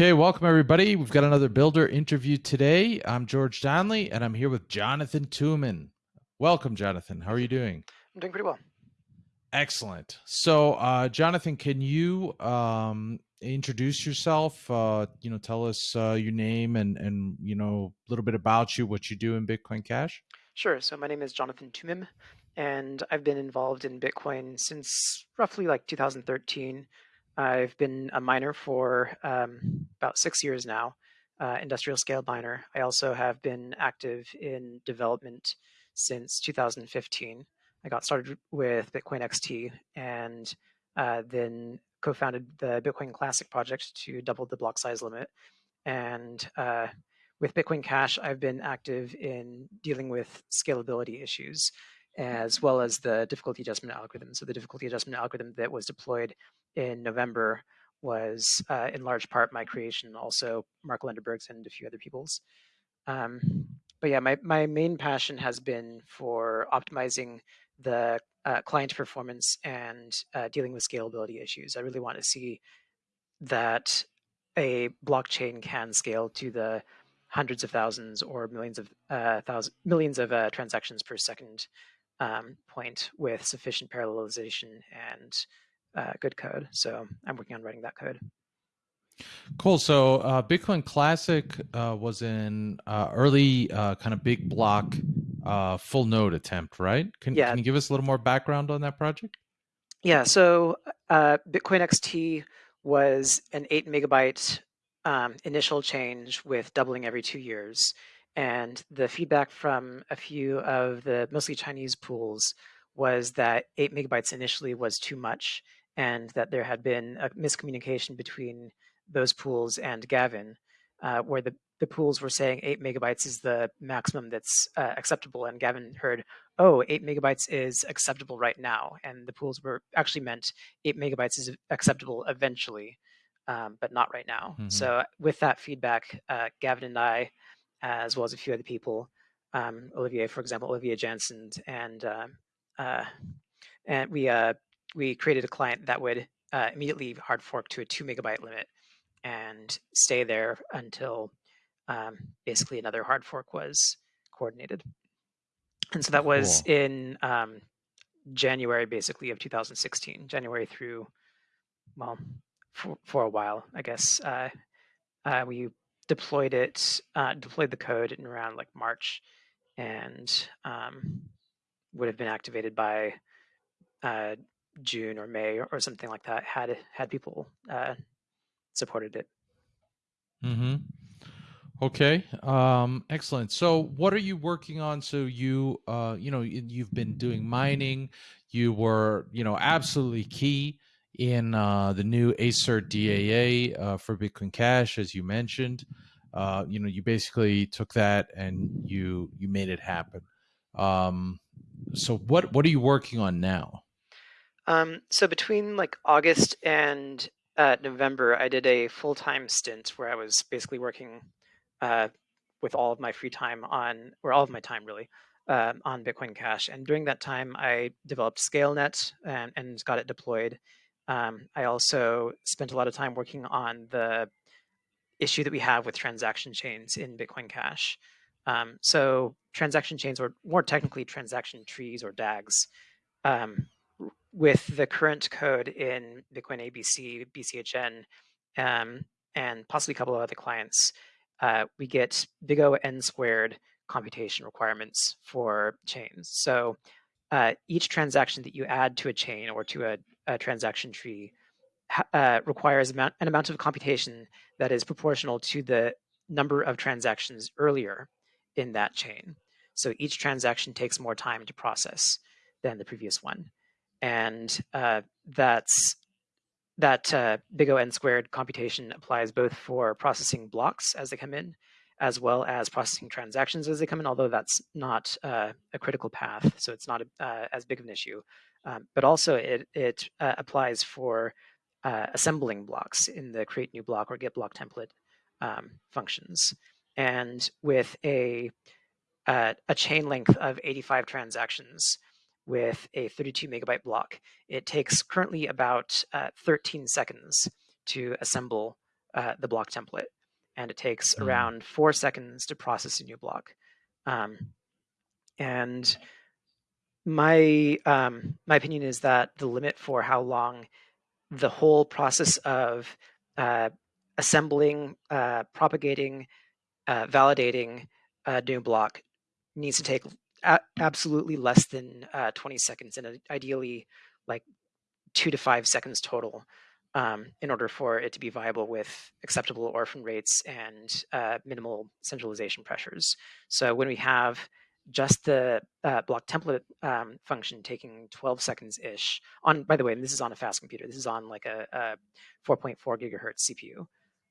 Okay, welcome everybody. We've got another builder interview today. I'm George Donnelly and I'm here with Jonathan Toomim. Welcome, Jonathan. How are you doing? I'm doing pretty well. Excellent. So, uh, Jonathan, can you um, introduce yourself? Uh, you know, tell us uh, your name and and you know a little bit about you, what you do in Bitcoin Cash. Sure. So my name is Jonathan Toomim, and I've been involved in Bitcoin since roughly like 2013. I've been a miner for um, about six years now, uh, industrial scale miner. I also have been active in development since 2015. I got started with Bitcoin XT and uh, then co-founded the Bitcoin Classic project to double the block size limit. And uh, with Bitcoin Cash, I've been active in dealing with scalability issues as well as the difficulty adjustment algorithm. So the difficulty adjustment algorithm that was deployed in November was uh, in large part my creation, also Mark Lundeberg's and a few other people's. Um, but yeah, my, my main passion has been for optimizing the uh, client performance and uh, dealing with scalability issues. I really want to see that a blockchain can scale to the hundreds of thousands or millions of uh, thousands, millions of uh, transactions per second um, point with sufficient parallelization and uh, good code. So I'm working on writing that code. Cool. So uh, Bitcoin Classic uh, was an uh, early uh, kind of big block uh, full node attempt, right? Can, yeah. can you give us a little more background on that project? Yeah. So Bitcoin XT was an eight megabyte um, initial change with doubling every two years. And the feedback from a few of the mostly Chinese pools was that eight megabytes initially was too much and that there had been a miscommunication between those pools and Gavin, uh, where the, the pools were saying eight megabytes is the maximum that's uh, acceptable. And Gavin heard, oh, eight megabytes is acceptable right now. And the pools were actually meant eight megabytes is acceptable eventually, um, but not right now. Mm -hmm. So with that feedback, uh, Gavin and I, as well as a few other people, um, Olivier, for example, Olivier Jansen, and uh, uh, and we uh, we created a client that would uh, immediately hard fork to a two megabyte limit and stay there until um, basically another hard fork was coordinated. And so that was cool. in um, January, basically, of 2016, January through, well, for, for a while, I guess. Uh, uh, we deployed it, uh, deployed the code in around like March and um, would have been activated by uh, June or May or, something like that had had people uh, supported it. Mm-hmm. Okay. Um, excellent. So, what are you working on? So you, uh, you know, you've been doing mining. You were, you know, absolutely key in uh, the new ASERT DAA uh, for Bitcoin Cash, as you mentioned. Uh, you know, you basically took that and you you made it happen. Um, so, what what are you working on now? Um, so between like August and uh, November, I did a full time stint where I was basically working uh, with all of my free time on, or all of my time really, uh, on Bitcoin Cash. And during that time, I developed ScaleNet and, and got it deployed. Um, I also spent a lot of time working on the issue that we have with transaction chains in Bitcoin Cash. Um, so transaction chains, or more technically transaction trees or DAGs, um, with the current code in Bitcoin ABC, BCHN, um, and possibly a couple of other clients, uh, we get big O n squared computation requirements for chains. So uh, each transaction that you add to a chain or to a, a transaction tree uh, requires an amount of computation that is proportional to the number of transactions earlier in that chain. So each transaction takes more time to process than the previous one and uh, that's that uh, big O n squared computation applies both for processing blocks as they come in, as well as processing transactions as they come in, although that's not uh, a critical path, so it's not a, uh, as big of an issue. Um, but also it, it uh, applies for uh, assembling blocks in the create new block or get block template um, functions. And with a, a chain length of 85 transactions, with a 32 megabyte block. It takes currently about uh, 13 seconds to assemble uh, the block template, and it takes Mm. around four seconds to process a new block. Um, and my um, my opinion is that the limit for how long the whole process of uh, assembling, uh, propagating, uh, validating a new block needs to take a- absolutely less than uh, 20 seconds and uh, ideally like two to five seconds total um, in order for it to be viable with acceptable orphan rates and uh, minimal centralization pressures. So when we have just the uh, block template um, function taking 12 seconds ish on, by the way, this is on a fast computer. This is on like a, a 4.4 gigahertz CPU.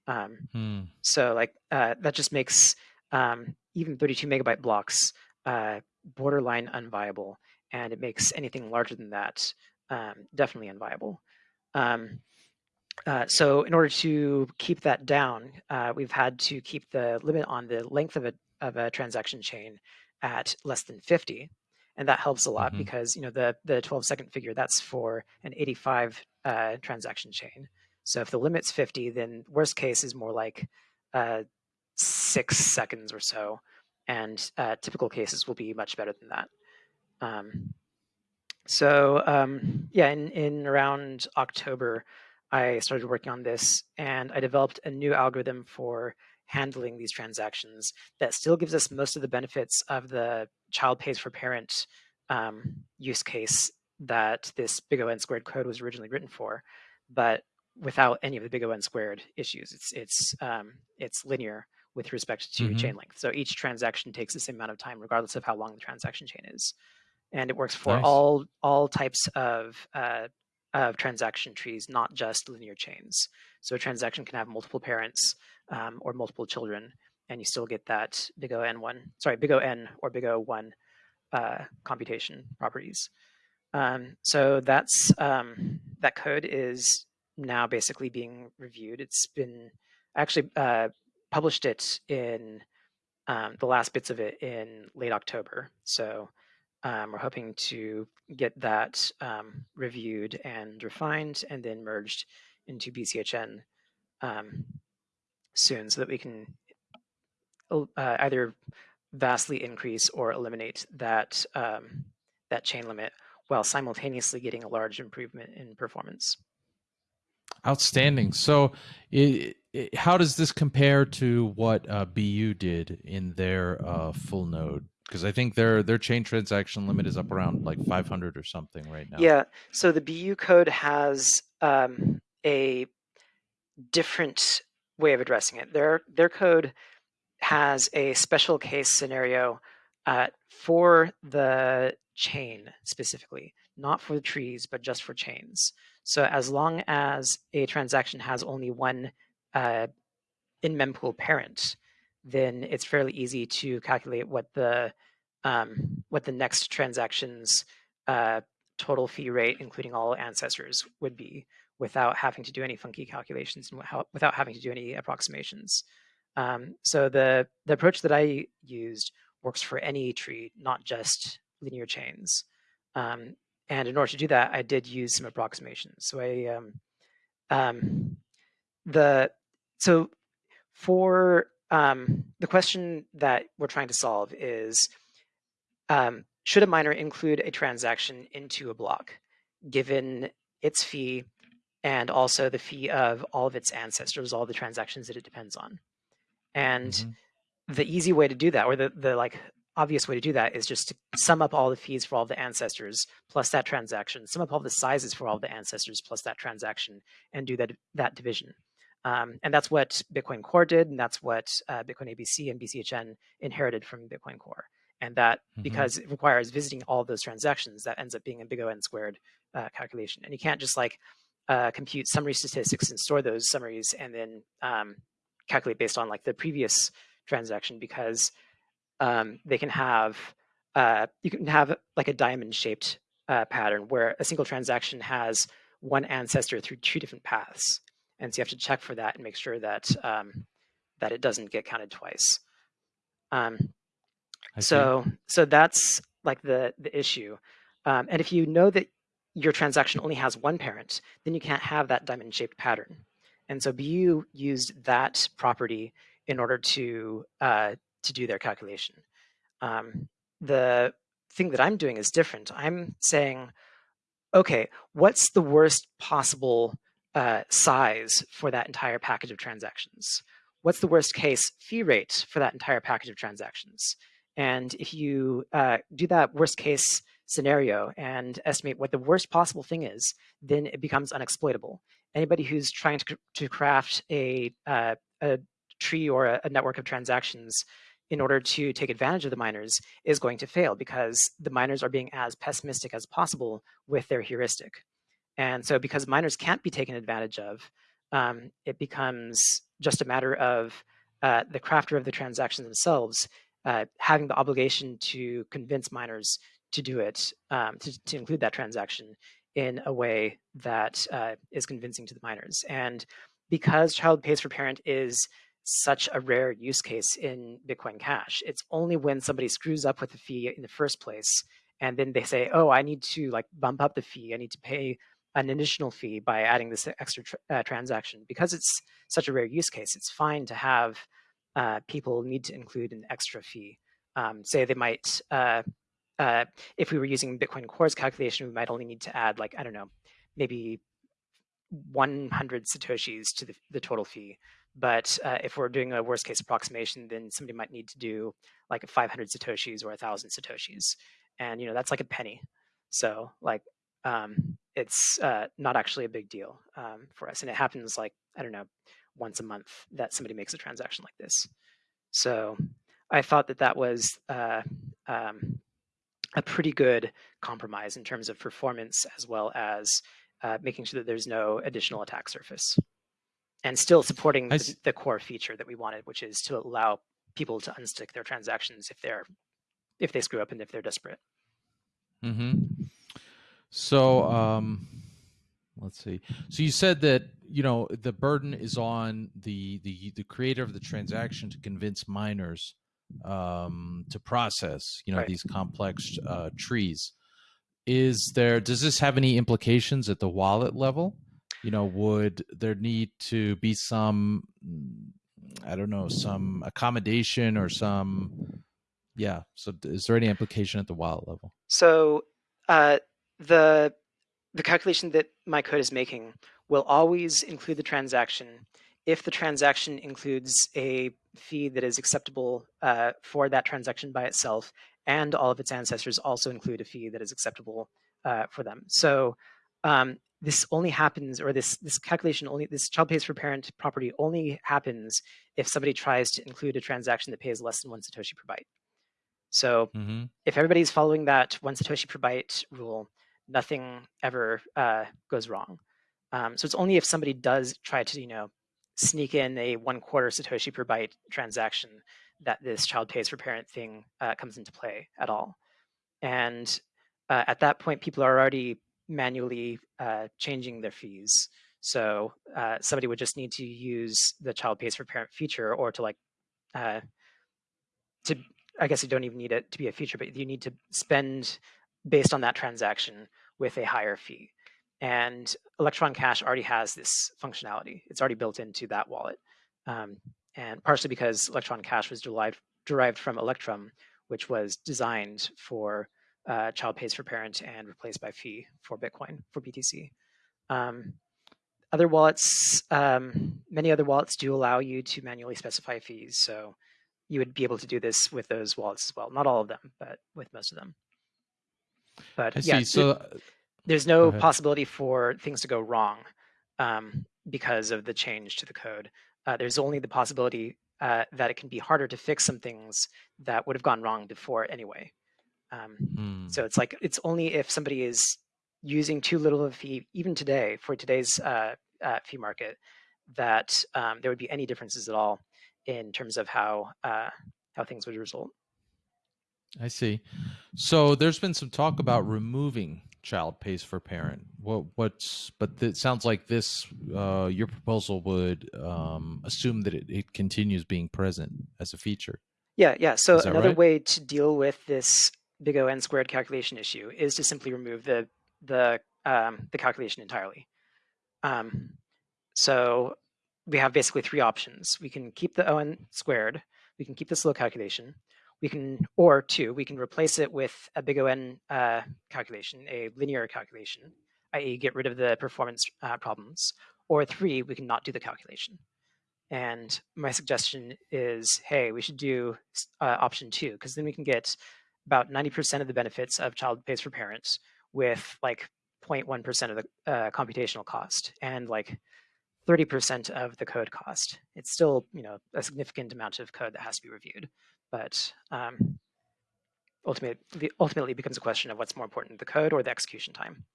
Um, Hmm. so like uh, that just makes um, even 32 megabyte blocks uh, borderline unviable, and it makes anything larger than that um, definitely unviable. Um, uh, so in order to keep that down, uh, we've had to keep the limit on the length of a of a transaction chain at less than 50, and that helps a lot Mhm. because you know the the 12 second figure that's for an 85 uh, transaction chain. So if the limit's 50, then worst case is more like uh, six seconds or so, and uh, typical cases will be much better than that. Um, so um, yeah, in, in around October, I started working on this, and I developed a new algorithm for handling these transactions that still gives us most of the benefits of the child pays for parent um, use case that this big O n squared code was originally written for, but without any of the big O n squared issues. It's it's um, it's linear with respect to Mhm. chain length. So each transaction takes the same amount of time, regardless of how long the transaction chain is, and it works for Nice. all all types of uh, of transaction trees, not just linear chains. So a transaction can have multiple parents um, or multiple children, and you still get that big O n one, sorry, big O n or big O one uh, computation properties. Um, so that's um, that code is now basically being reviewed. It's been actually uh, published it in um, the last bits of it in late October. So um, we're hoping to get that um, reviewed and refined and then merged into BCHN um, soon so that we can uh, either vastly increase or eliminate that um, that chain limit while simultaneously getting a large improvement in performance. Outstanding. So, i i how does this compare to what uh, BU did in their uh, full node? Because I think their their chain transaction limit is up around like 500 or something right now. Yeah. So the BU code has um, a different way of addressing it. Their their code has a special case scenario uh, for the chain specifically, not for the trees, but just for chains. So as long as a transaction has only one uh, in mempool parent, then it's fairly easy to calculate what the um, what the next transaction's uh, total fee rate, including all ancestors, would be without having to do any funky calculations and without, having to do any approximations. Um, so the the approach that I used works for any tree, not just linear chains. Um, and in order to do that, I did use some approximations. So I um, um, the so for um, the question that we're trying to solve is um, should a miner include a transaction into a block given its fee and also the fee of all of its ancestors, all the transactions that it depends on. And Mhm. the easy way to do that, or the, the like obvious way to do that is just to sum up all the fees for all the ancestors plus that transaction, sum up all the sizes for all the ancestors plus that transaction, and do that that division. Um, and that's what Bitcoin Core did, and that's what uh, Bitcoin ABC and BCHN inherited from Bitcoin Core. And that Mhm. because it requires visiting all those transactions, that ends up being a big O n squared uh, calculation. And you can't just like uh, compute summary statistics and store those summaries and then um, calculate based on like the previous transaction because um, they can have uh, you can have like a diamond shaped uh, pattern where a single transaction has one ancestor through two different paths and so you have to check for that and make sure that um, that it doesn't get counted twice um, so so that's like the the issue um, and if you know that your transaction only has one parent then you can't have that diamond shaped pattern And so BU used that property in order to uh, to do their calculation. Um, the thing that I'm doing is different. I'm saying, okay, what's the worst possible uh, size for that entire package of transactions? What's the worst case fee rate for that entire package of transactions? And if you uh, do that worst case scenario and estimate what the worst possible thing is, then it becomes unexploitable. Anybody who's trying to, to craft a, uh, a tree or a, a network of transactions in order to take advantage of the miners is going to fail because the miners are being as pessimistic as possible with their heuristic. And so because miners can't be taken advantage of, um, it becomes just a matter of uh, the crafter of the transactions themselves uh, having the obligation to convince miners to do it, um, to, to, include that transaction in a way that uh, is convincing to the miners. And because child pays for parent is such a rare use case in Bitcoin Cash, it's only when somebody screws up with the fee in the first place, and then they say, "Oh, I need to like bump up the fee. I need to pay an additional fee by adding this extra tra uh, transaction." Because it's such a rare use case, it's fine to have uh, people need to include an extra fee. Um, say they might, uh, uh, if we were using Bitcoin Core's calculation, we might only need to add like, I don't know, maybe 100 Satoshis to the, the total fee. But uh, if we're doing a worst case approximation, then somebody might need to do like 500 Satoshis or 1,000 Satoshis. And, you know, that's like a penny. So like um, it's uh, not actually a big deal um, for us. And it happens like, I don't know, once a month that somebody makes a transaction like this. So I thought that that was uh, um, a pretty good compromise in terms of performance as well as uh, making sure that there's no additional attack surface and still supporting the, the, core feature that we wanted, which is to allow people to unstick their transactions if they're if they screw up and if they're desperate. Mm-hmm. So um, let's see. So you said that you know the burden is on the the the creator of the transaction to convince miners um, to process you know right. these complex uh, trees. Is there does this have any implications at the wallet level? You know, would there need to be some I don't know some accommodation or some yeah. So is there any implication at the wallet level? So uh, the the calculation that my code is making will always include the transaction if the transaction includes a fee that is acceptable uh, for that transaction by itself, and all of its ancestors also include a fee that is acceptable uh, for them. So um, this only happens, or this this calculation only, this child pays for parent property only happens if somebody tries to include a transaction that pays less than one satoshi per byte. So mm -hmm. if everybody's following that one satoshi per byte rule, nothing ever uh, goes wrong. Um, so it's only if somebody does try to, you know, sneak in a one quarter Satoshi per byte transaction that this child pays for parent thing uh, comes into play at all. And uh, at that point, people are already manually uh, changing their fees. So uh, somebody would just need to use the child pays for parent feature or to like, uh, to I guess you don't even need it to be a feature, but you need to spend based on that transaction with a higher fee. And Electron Cash already has this functionality. It's already built into that wallet. Um, and partially because Electron Cash was derived, derived from Electrum, which was designed for uh, child pays for parent and replaced by fee for Bitcoin, for BTC. Um, other wallets, um, many other wallets do allow you to manually specify fees. So you would be able to do this with those wallets as well. Not all of them, but with most of them. But I yeah, see. So there's no possibility for things to go wrong um, because of the change to the code. Uh, there's only the possibility uh, that it can be harder to fix some things that would have gone wrong before anyway. Um, mm. So it's like it's only if somebody is using too little of a fee, even today for today's uh, uh fee market, that um, there would be any differences at all in terms of how uh, how things would result. I see. So there's been some talk about removing child pays for parent. What what's but it sounds like this uh, your proposal would um, assume that it, it continues being present as a feature. Yeah, yeah. So another right? way to deal with this big O n squared calculation issue is to simply remove the the um, the calculation entirely. Um, so we have basically three options. We can keep the ON squared, we can keep the slow calculation, we can, or two, we can replace it with a big ON uh, calculation, a linear calculation, i.e. get rid of the performance uh, problems, or three, we can not do the calculation. And my suggestion is, hey, we should do uh, option two, because then we can get about 90% of the benefits of child pays for parents with like 0.1% of the uh, computational cost and like 30% of the code cost. It's still, you know, a significant amount of code that has to be reviewed, but um, ultimately, ultimately becomes a question of what's more important, the code or the execution time.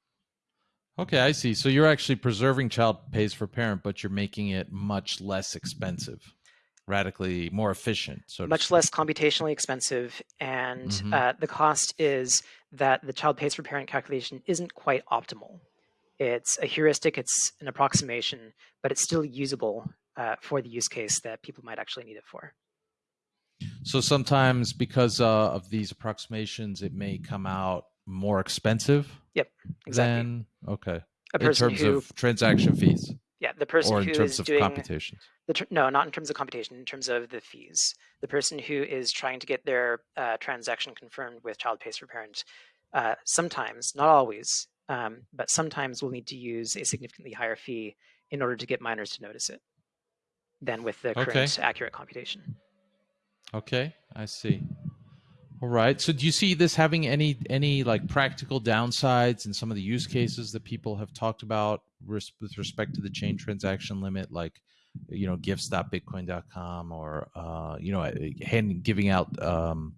Okay, I see. So you're actually preserving child pays for parent, but you're making it much less expensive, radically more efficient. So much less computationally expensive, and mm-hmm. uh, the cost is that the child pays for parent calculation isn't quite optimal. It's a heuristic, it's an approximation, but it's still usable uh, for the use case that people might actually need it for. So sometimes, because uh, of these approximations, it may come out more expensive. Yep, exactly. Than, okay. A in terms who, of transaction fees. Yeah, the person or in who terms of doing computations. The, no, not in terms of computation. In terms of the fees, the person who is trying to get their uh, transaction confirmed with child pays for parent, uh, sometimes, not always, um, but sometimes will need to use a significantly higher fee in order to get miners to notice it than with the current okay. accurate computation. Okay, I see. All right. So do you see this having any any like practical downsides in some of the use cases that people have talked about with respect to the chain transaction limit, like you know gifts.bitcoin.com or uh, you know hand giving out um,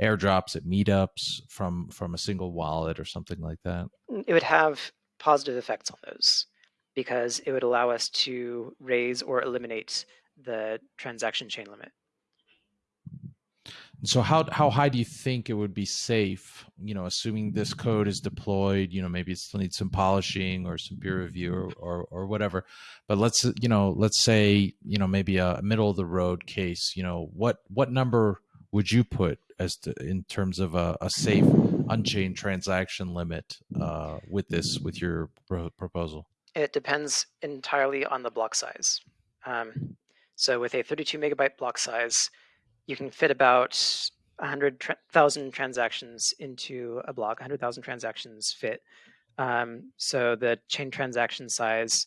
airdrops at meetups from from a single wallet or something like that? It would have positive effects on those because it would allow us to raise or eliminate the transaction chain limit. So how how high do you think it would be safe? You know, assuming this code is deployed, you know, maybe it still needs some polishing or some peer review or, or, or whatever. But let's you know, let's say you know maybe a middle of the road case. You know, what what number would you put as to, in terms of a, a safe unchained transaction limit uh, with this with your pro proposal? It depends entirely on the block size. Um, so with a 32 megabyte block size you can fit about 100,000 transactions into a block, 100,000 transactions fit. Um, so the chain transaction size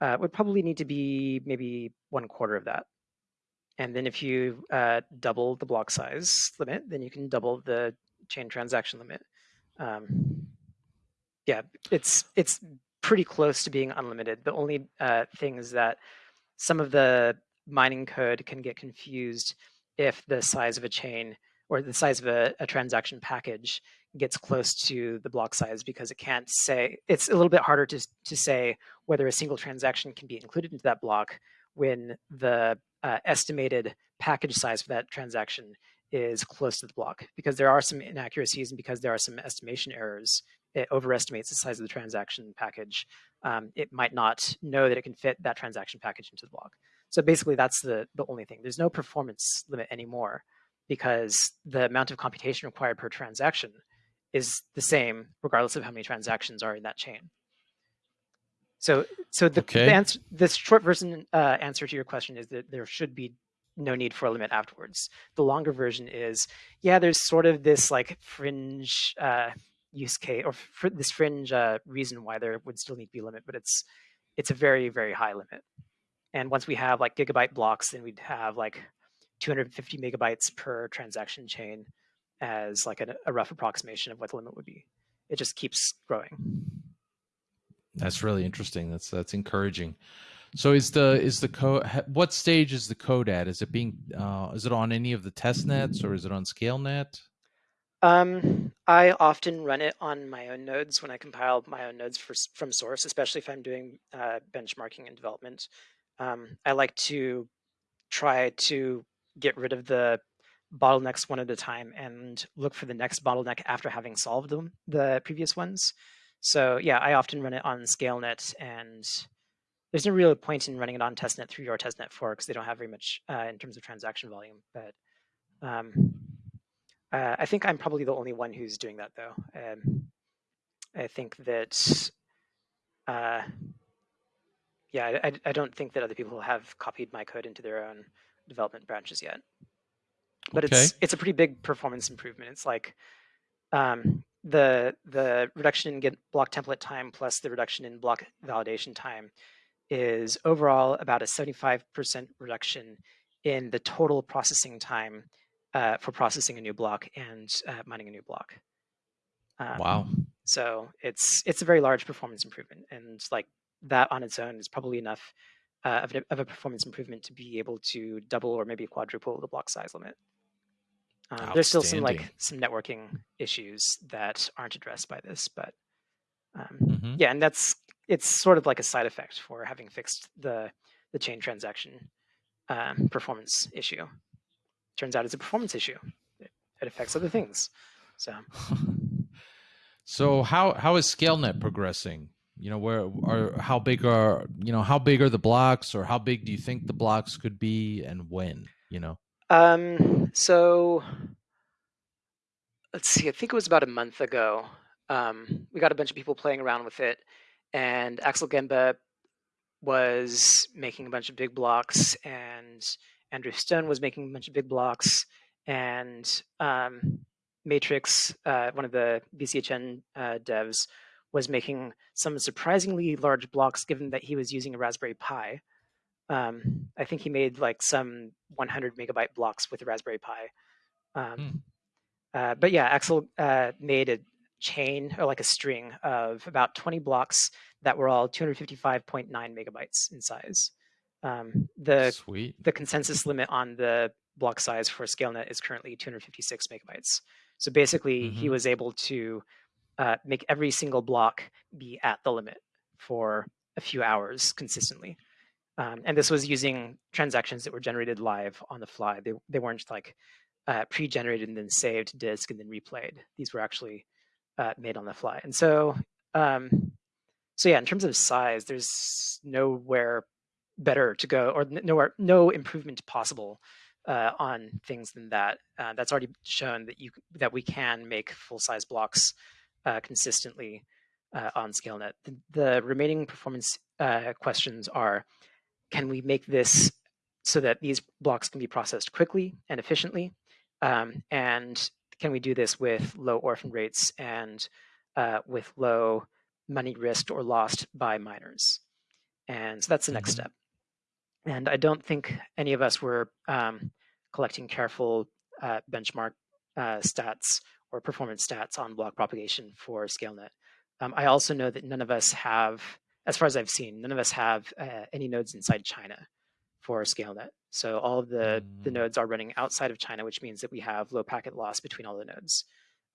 uh, would probably need to be maybe one quarter of that. And then if you uh, double the block size limit, then you can double the chain transaction limit. Um, yeah, it's it's pretty close to being unlimited. The only uh, thing is that some of the mining code can get confused if the size of a chain or the size of a, a, transaction package gets close to the block size because it can't say it's a little bit harder to, to say whether a single transaction can be included into that block when the uh, estimated package size for that transaction is close to the block because there are some inaccuracies and because there are some estimation errors it overestimates the size of the transaction package um, it might not know that it can fit that transaction package into the block so basically that's the, the only thing. There's no performance limit anymore because the amount of computation required per transaction is the same regardless of how many transactions are in that chain. So, so the, okay. the answer, this short version uh, answer to your question is that there should be no need for a limit afterwards. The longer version is, yeah, there's sort of this like fringe uh, use case or fr this fringe uh, reason why there would still need to be a limit, but it's it's a very very high limit. And once we have like gigabyte blocks, then we'd have like 250 megabytes per transaction chain as like a, a rough approximation of what the limit would be. It just keeps growing. That's really interesting. That's that's encouraging. So is the is the code what stage is the code at? Is it being uh, is it on any of the test nets or is it on ScaleNet? Um, I often run it on my own nodes when I compile my own nodes for, from source, especially if I'm doing uh, benchmarking and development um, I like to try to get rid of the bottlenecks one at a time and look for the next bottleneck after having solved them, the previous ones. So yeah, I often run it on ScaleNet and there's no real point in running it on testnet through your testnet 4 because they don't have very much uh, in terms of transaction volume. But um, uh, I think I'm probably the only one who's doing that though. Um, I think that uh, Yeah, I, I don't think that other people have copied my code into their own development branches yet. But Okay. it's it's a pretty big performance improvement. It's like um, the the reduction in get block template time plus the reduction in block validation time is overall about a 75% reduction in the total processing time uh, for processing a new block and uh, mining a new block. Um, Wow. So it's it's a very large performance improvement, and like that on its own is probably enough uh, of, a, of a performance improvement to be able to double or maybe quadruple the block size limit. Um, there's still some like some networking issues that aren't addressed by this, but um, Mhm. yeah, and that's it's sort of like a side effect for having fixed the the chain transaction um, performance issue. Turns out it's a performance issue. It, it affects other things. So so how how is ScaleNet progressing? You know, where are how big are you know how big are the blocks, or how big do you think the blocks could be, and when? You know. Um, so let's see, I think it was about a month ago. Um, we got a bunch of people playing around with it, and Axel Gembe was making a bunch of big blocks, and Andrew Stone was making a bunch of big blocks, and um, Matrix, uh, one of the BCHN uh, devs, was making some surprisingly large blocks given that he was using a Raspberry Pi. Um, I think he made like some 100 megabyte blocks with a Raspberry Pi. Um, Hmm. uh, but yeah, Axel uh, made a chain or like a string of about 20 blocks that were all 255.9 megabytes in size. Um, the Sweet. the consensus limit on the block size for ScaleNet is currently 256 megabytes. So basically, he Mhm. was able to uh, make every single block be at the limit for a few hours consistently. Um, and this was using transactions that were generated live on the fly. They, they weren't like uh, pre-generated and then saved to disk and then replayed. These were actually uh, made on the fly. And so, um, so yeah, in terms of size, there's nowhere better to go, or nowhere, no improvement possible uh, on things than that. Uh, that's already shown that you that we can make full-size blocks uh, consistently uh, on ScaleNet. The, the remaining performance uh, questions are: Can we make this so that these blocks can be processed quickly and efficiently? Um, and can we do this with low orphan rates and uh, with low money risked or lost by miners? And so that's the next Mhm. step. And I don't think any of us were um, collecting careful uh, benchmark uh, stats or performance stats on block propagation for ScaleNet. Um, I also know that none of us have, as far as I've seen, none of us have uh, any nodes inside China for ScaleNet. So all of the, the Mm. nodes are running outside of China, which means that we have low packet loss between all the nodes.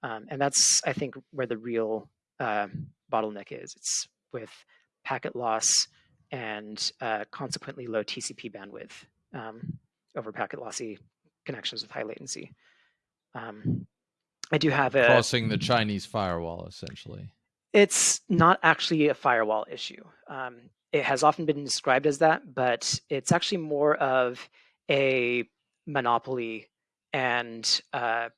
Um, and that's, I think, where the real um bottleneck is. It's with packet loss and uh, consequently low TCP bandwidth um, over packet lossy connections with high latency. Um, I do have a. Crossing the Chinese firewall, essentially. It's not actually a firewall issue. Um, it has often been described as that, but it's actually more of a monopoly and uh,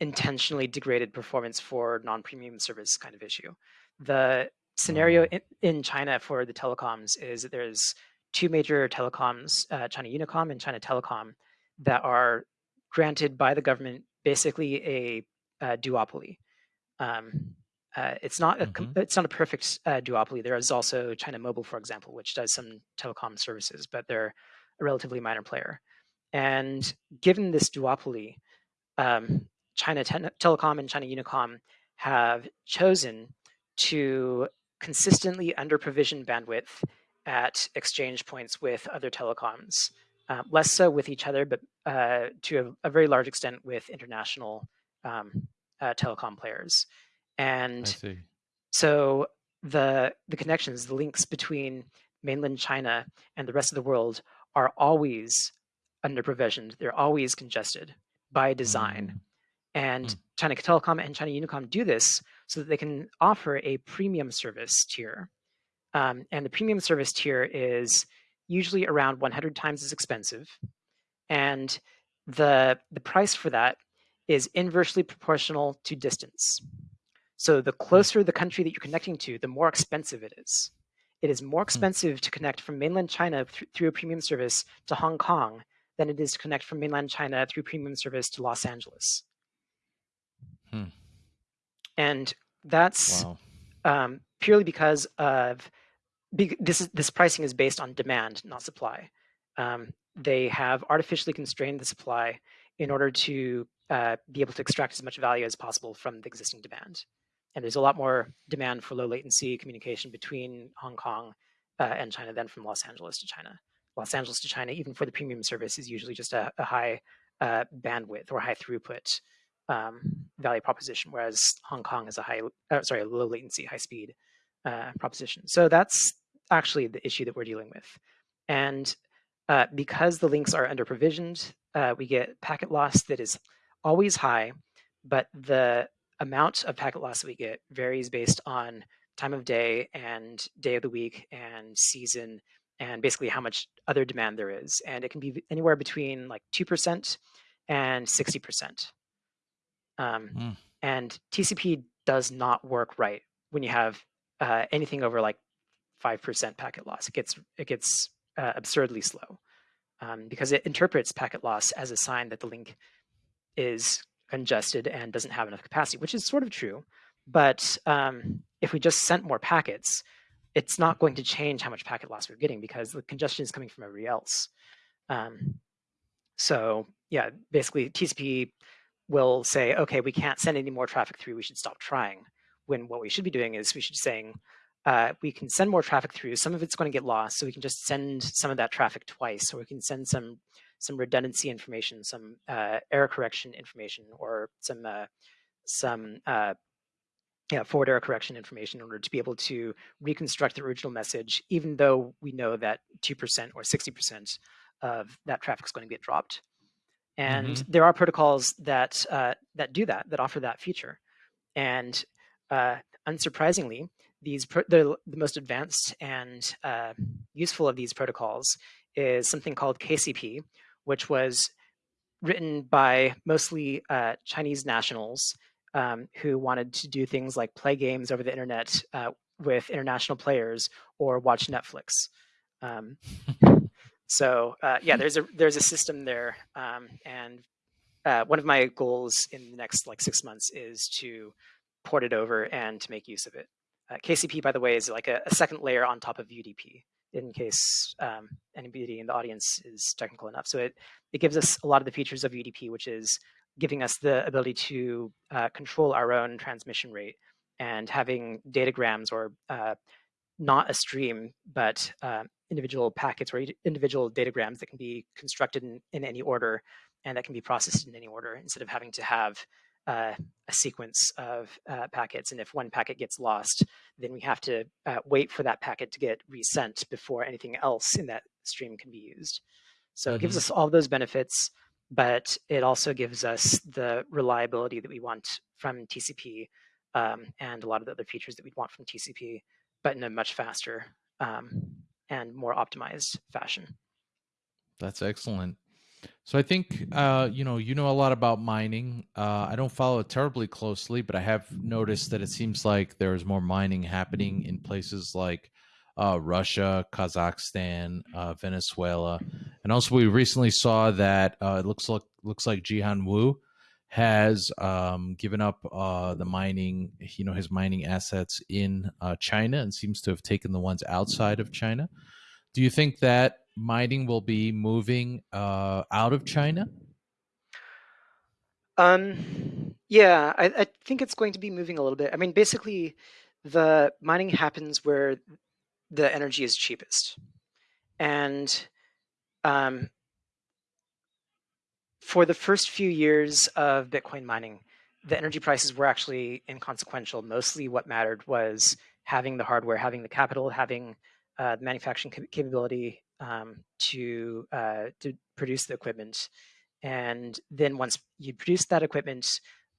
intentionally degraded performance for non-premium service kind of issue. The scenario Oh. in, in China for the telecoms is that there's two major telecoms, uh, China Unicom and China Telecom, that are granted by the government basically a, uh duopoly. Um, uh, it's not a com- it's not a perfect uh, duopoly. There is also China Mobile, for example, which does some telecom services, but they're a relatively minor player. And given this duopoly, um, China Te- Telecom and China Unicom have chosen to consistently under provision bandwidth at exchange points with other telecoms, uh, less so with each other, but uh, to a, a very large extent with international um, uh, telecom players. And so the the connections, the links between mainland China and the rest of the world are always under provisioned. They're always congested by design. Mm. And Mm. China Telecom and China Unicom do this so that they can offer a premium service tier. Um, and the premium service tier is usually around 100 times as expensive. And the, the price for that is inversely proportional to distance. So the closer the country that you're connecting to, the more expensive it is. it is more hmm. expensive to connect from mainland China th through a premium service to Hong Kong than it is to connect from mainland China through premium service to Los Angeles. Hmm. And that's wow. um, purely because of this. Is, this pricing is based on demand, not supply. Um, they have artificially constrained the supply in order to uh, be able to extract as much value as possible from the existing demand. And there's a lot more demand for low latency communication between Hong Kong uh, and China than from Los Angeles to China. Los Angeles to China, even for the premium service, is usually just a, a high uh, bandwidth or high throughput um, value proposition, whereas Hong Kong is a high, uh, sorry, low latency, high speed uh, proposition. So that's actually the issue that we're dealing with. And uh, because the links are under provisioned, uh, we get packet loss that is always high, but the amount of packet loss that we get varies based on time of day and day of the week and season and basically how much other demand there is. And it can be anywhere between like 2% and 60%. Um, mm. And TCP does not work right when you have uh, anything over like 5% packet loss. It gets, it gets uh, absurdly slow um, because it interprets packet loss as a sign that the link is congested and doesn't have enough capacity, which is sort of true. But um, if we just sent more packets, it's not going to change how much packet loss we're getting because the congestion is coming from everybody else. Um, so yeah, basically TCP will say, okay, we can't send any more traffic through, we should stop trying. When what we should be doing is we should be saying, uh, we can send more traffic through. Some of it's going to get lost, so we can just send some of that traffic twice, or we can send some some redundancy information, some uh, error correction information, or some uh, some uh, yeah, forward error correction information in order to be able to reconstruct the original message, even though we know that 2% or 60% of that traffic is going to get dropped. And mm -hmm. there are protocols that uh, that do that, that offer that feature. And uh, unsurprisingly, these the, the most advanced and uh, useful of these protocols is something called KCP, which was written by mostly uh, Chinese nationals um, who wanted to do things like play games over the internet uh, with international players or watch Netflix. Um, so uh, yeah, there's a there's a system there, um, and uh, one of my goals in the next like six months is to port it over and to make use of it. Uh, KCP, by the way, is like a, a, second layer on top of UDP in case um, anybody in the audience is technical enough. So it, it gives us a lot of the features of UDP, which is giving us the ability to uh, control our own transmission rate and having datagrams or uh, not a stream, but uh, individual packets or individual datagrams that can be constructed in, in any order and that can be processed in any order instead of having to have uh, a sequence of uh, packets. And if one packet gets lost, then we have to uh, wait for that packet to get resent before anything else in that stream can be used. So mm -hmm. it gives mm-hmm. us all those benefits, but it also gives us the reliability that we want from TCP um, and a lot of the other features that we'd want from TCP, but in a much faster um, and more optimized fashion. That's excellent. So I think uh, you know you know a lot about mining. Uh, I don't follow it terribly closely, but I have noticed that it seems like there is more mining happening in places like uh, Russia, Kazakhstan, uh, Venezuela, and also we recently saw that uh, it looks like looks like Jihan Wu has um, given up uh, the mining, you know, his mining assets in China and seems to have taken the ones outside of China. Do you think that mining will be moving uh, out of China? Um, yeah, I, I, think it's going to be moving a little bit. I mean, basically, the mining happens where the energy is cheapest. And um, for the first few years of Bitcoin mining, the energy prices were actually inconsequential. Mostly what mattered was having the hardware, having the capital, having uh, manufacturing capability um, to uh, to produce the equipment. And then once you produce that equipment,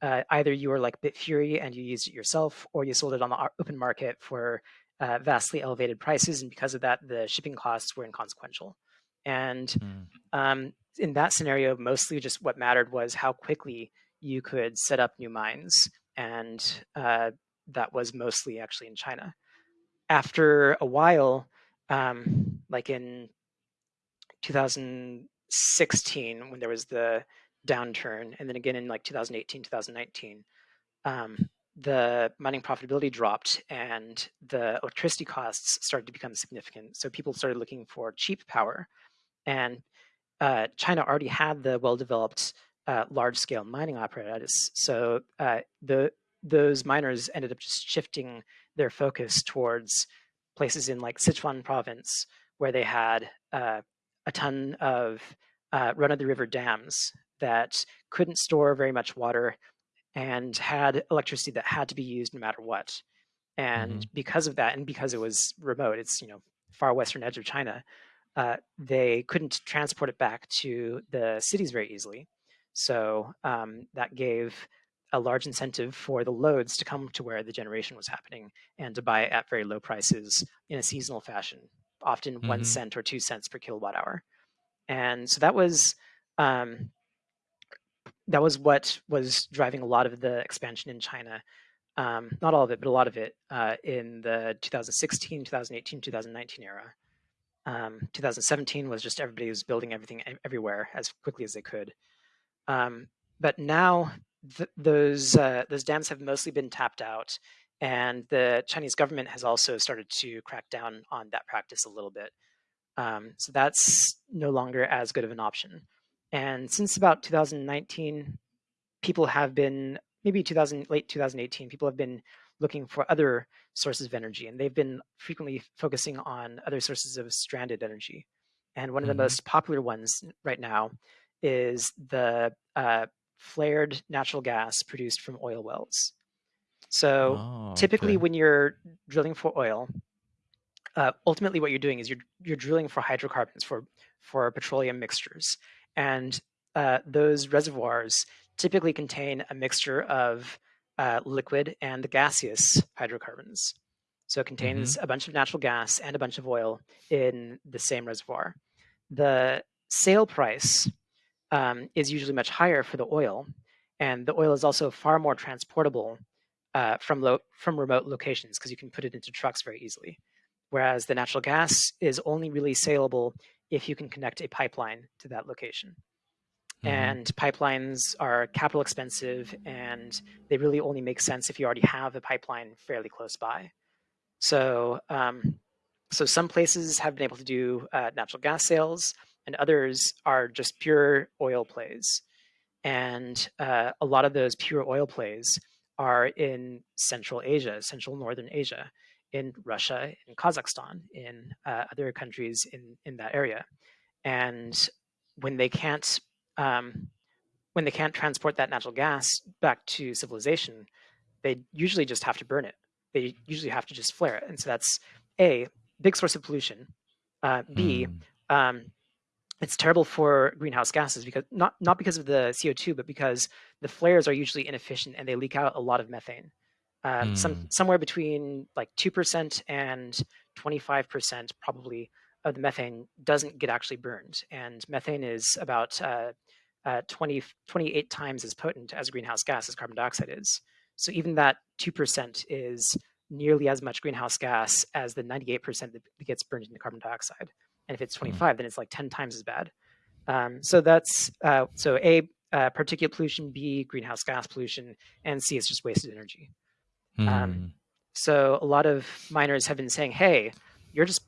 uh, either you were like Bitfury and you used it yourself, or you sold it on the open market for uh, vastly elevated prices. And because of that, the shipping costs were inconsequential. And mm. um, in that scenario, mostly just what mattered was how quickly you could set up new mines. And uh, that was mostly actually in China. after a while, um, like in 2016, when there was the downturn, and then again in like 2018, 2019, um, the mining profitability dropped and the electricity costs started to become significant. So people started looking for cheap power. And uh, China already had the well-developed uh, large-scale mining apparatus. So uh, the those miners ended up just shifting their focus towards places in like Sichuan province, where they had uh, a ton of uh, run-of-the-river dams that couldn't store very much water and had electricity that had to be used no matter what. And mm-hmm. because of that, and because it was remote, it's you know far western edge of China, uh, they couldn't transport it back to the cities very easily. So um, that gave a large incentive for the loads to come to where the generation was happening and to buy at very low prices in a seasonal fashion, often mm-hmm. one cent or two cents per kilowatt hour. And so that was um, that was what was driving a lot of the expansion in China. Um, not all of it, but a lot of it uh, in the 2016, 2018, 2019 era. Um, 2017 was just everybody was building everything everywhere as quickly as they could. Um, but now th those uh, those dams have mostly been tapped out, and the Chinese government has also started to crack down on that practice a little bit. Um, so that's no longer as good of an option. And since about 2019, people have been, maybe 2000, late 2018, people have been looking for other sources of energy, and they've been frequently focusing on other sources of stranded energy. And one of the mm-hmm. most popular ones right now is the uh, flared natural gas produced from oil wells. So oh, typically, okay. when you're drilling for oil, uh, ultimately what you're doing is you're you're drilling for hydrocarbons for for petroleum mixtures, and uh, those reservoirs typically contain a mixture of uh, liquid and gaseous hydrocarbons. So it contains mm-hmm. a bunch of natural gas and a bunch of oil in the same reservoir. The sale price um, is usually much higher for the oil, and the oil is also far more transportable uh, from lo- from remote locations because you can put it into trucks very easily. Whereas the natural gas is only really saleable if you can connect a pipeline to that location. Mm-hmm. And pipelines are capital expensive and they really only make sense if you already have a pipeline fairly close by. So, um, so some places have been able to do uh, natural gas sales, and others are just pure oil plays. And uh, a lot of those pure oil plays are in Central Asia, Central Northern Asia in Russia, in Kazakhstan, in uh, other countries in, in that area. And when they can't um, when they can't transport that natural gas back to civilization, they usually just have to burn it. They usually have to just flare it. And so that's a big source of pollution. Uh, B, mm. um, it's terrible for greenhouse gases because not not because of the CO2, but because the flares are usually inefficient and they leak out a lot of methane um, mm. some somewhere between like two percent and twenty five percent probably of the methane doesn't get actually burned, and methane is about uh, uh, 20, 28 times as potent as greenhouse gas as carbon dioxide is. So even that two percent is nearly as much greenhouse gas as the 98% that gets burned into carbon dioxide. And if it's hmm. 25, mm. then it's like 10 times as bad. Um, so that's uh, so A, uh, particulate pollution, B, greenhouse gas pollution, and C is just wasted energy. Mm. Um, so a lot of miners have been saying, "Hey, you're just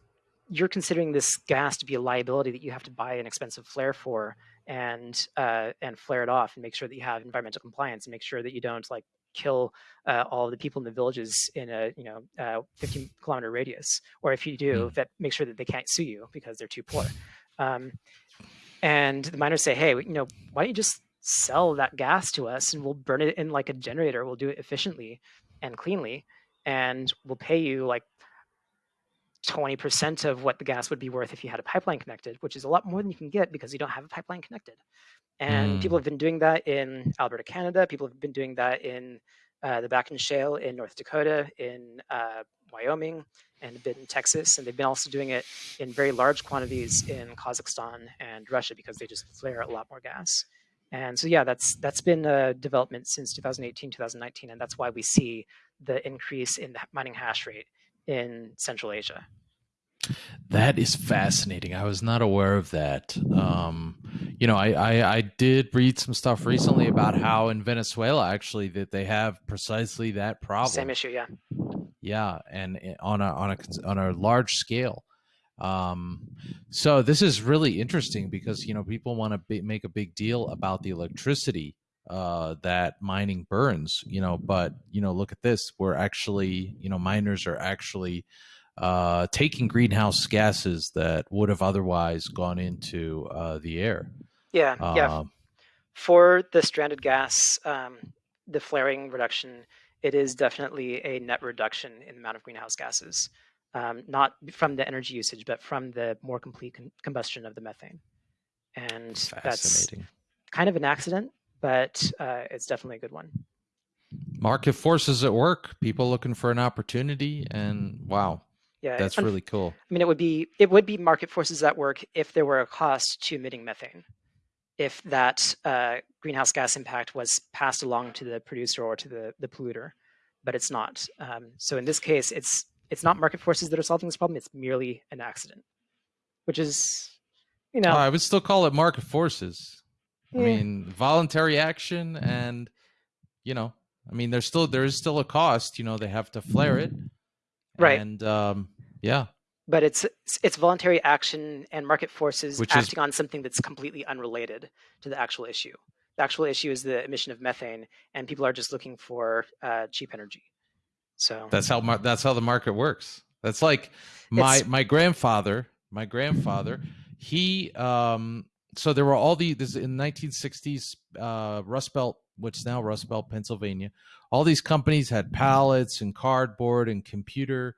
you're considering this gas to be a liability that you have to buy an expensive flare for and uh, and flare it off and make sure that you have environmental compliance and make sure that you don't like kill uh, all the people in the villages in a you know uh, 15 kilometer radius or if you do mm. that make sure that they can't sue you because they're too poor um, and the miners say hey you know why don't you just sell that gas to us and we'll burn it in like a generator we'll do it efficiently and cleanly and we'll pay you like 20% of what the gas would be worth if you had a pipeline connected, which is a lot more than you can get because you don't have a pipeline connected. And mm. people have been doing that in Alberta, Canada. People have been doing that in uh, the Bakken Shale in North Dakota, in uh, Wyoming, and a bit in Texas. And they've been also doing it in very large quantities in Kazakhstan and Russia because they just flare a lot more gas. And so, yeah, that's that's been a development since 2018, 2019, and that's why we see the increase in the mining hash rate in Central Asia. That is fascinating. I was not aware of that. Um, you know, I, I, I did read some stuff recently about how in Venezuela actually that they have precisely that problem. Same issue, yeah. Yeah, and on a on a on a large scale. Um, so this is really interesting because you know people want to make a big deal about the electricity uh, that mining burns. You know, but you know, look at this. We're actually you know miners are actually uh, taking greenhouse gases that would have otherwise gone into uh, the air. Yeah, yeah. Um, For the stranded gas, um, the flaring reduction, it is definitely a net reduction in the amount of greenhouse gases, um, not from the energy usage, but from the more complete con- combustion of the methane. And that's kind of an accident, but uh, it's definitely a good one. Market forces at work, people looking for an opportunity, and wow, yeah, that's really cool. I mean, it would be it would be market forces at work if there were a cost to emitting methane, if that uh, greenhouse gas impact was passed along to the producer or to the the polluter, but it's not. Um, so in this case, it's it's not market forces that are solving this problem; it's merely an accident, which is, you know, I would still call it market forces. Yeah. I mean, voluntary action, and you know, I mean, there's still there is still a cost. You know, they have to flare it right. And um, yeah. But it's it's voluntary action and market forces Which acting is... on something that's completely unrelated to the actual issue. The actual issue is the emission of methane and people are just looking for uh, cheap energy. So that's how that's how the market works. That's like my it's... my grandfather my grandfather he um so there were all the this in 1960s uh rust belt which now rust belt pennsylvania all these companies had pallets and cardboard and computer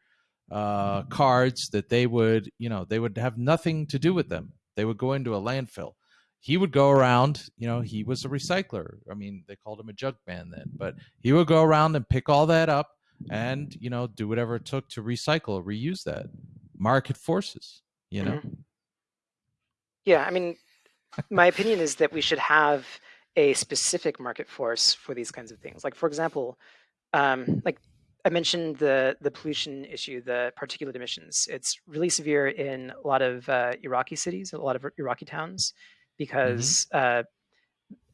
uh, cards that they would, you know, they would have nothing to do with them. They would go into a landfill. He would go around, you know, he was a recycler. I mean, they called him a junk man then, but he would go around and pick all that up and, you know, do whatever it took to recycle, reuse that. Market forces, you know? Mm-hmm. Yeah. I mean, my opinion is that we should have a specific market force for these kinds of things. Like for example, um, like I mentioned the the pollution issue, the particulate emissions. It's really severe in a lot of uh, Iraqi cities, a lot of Iraqi towns, because mm-hmm.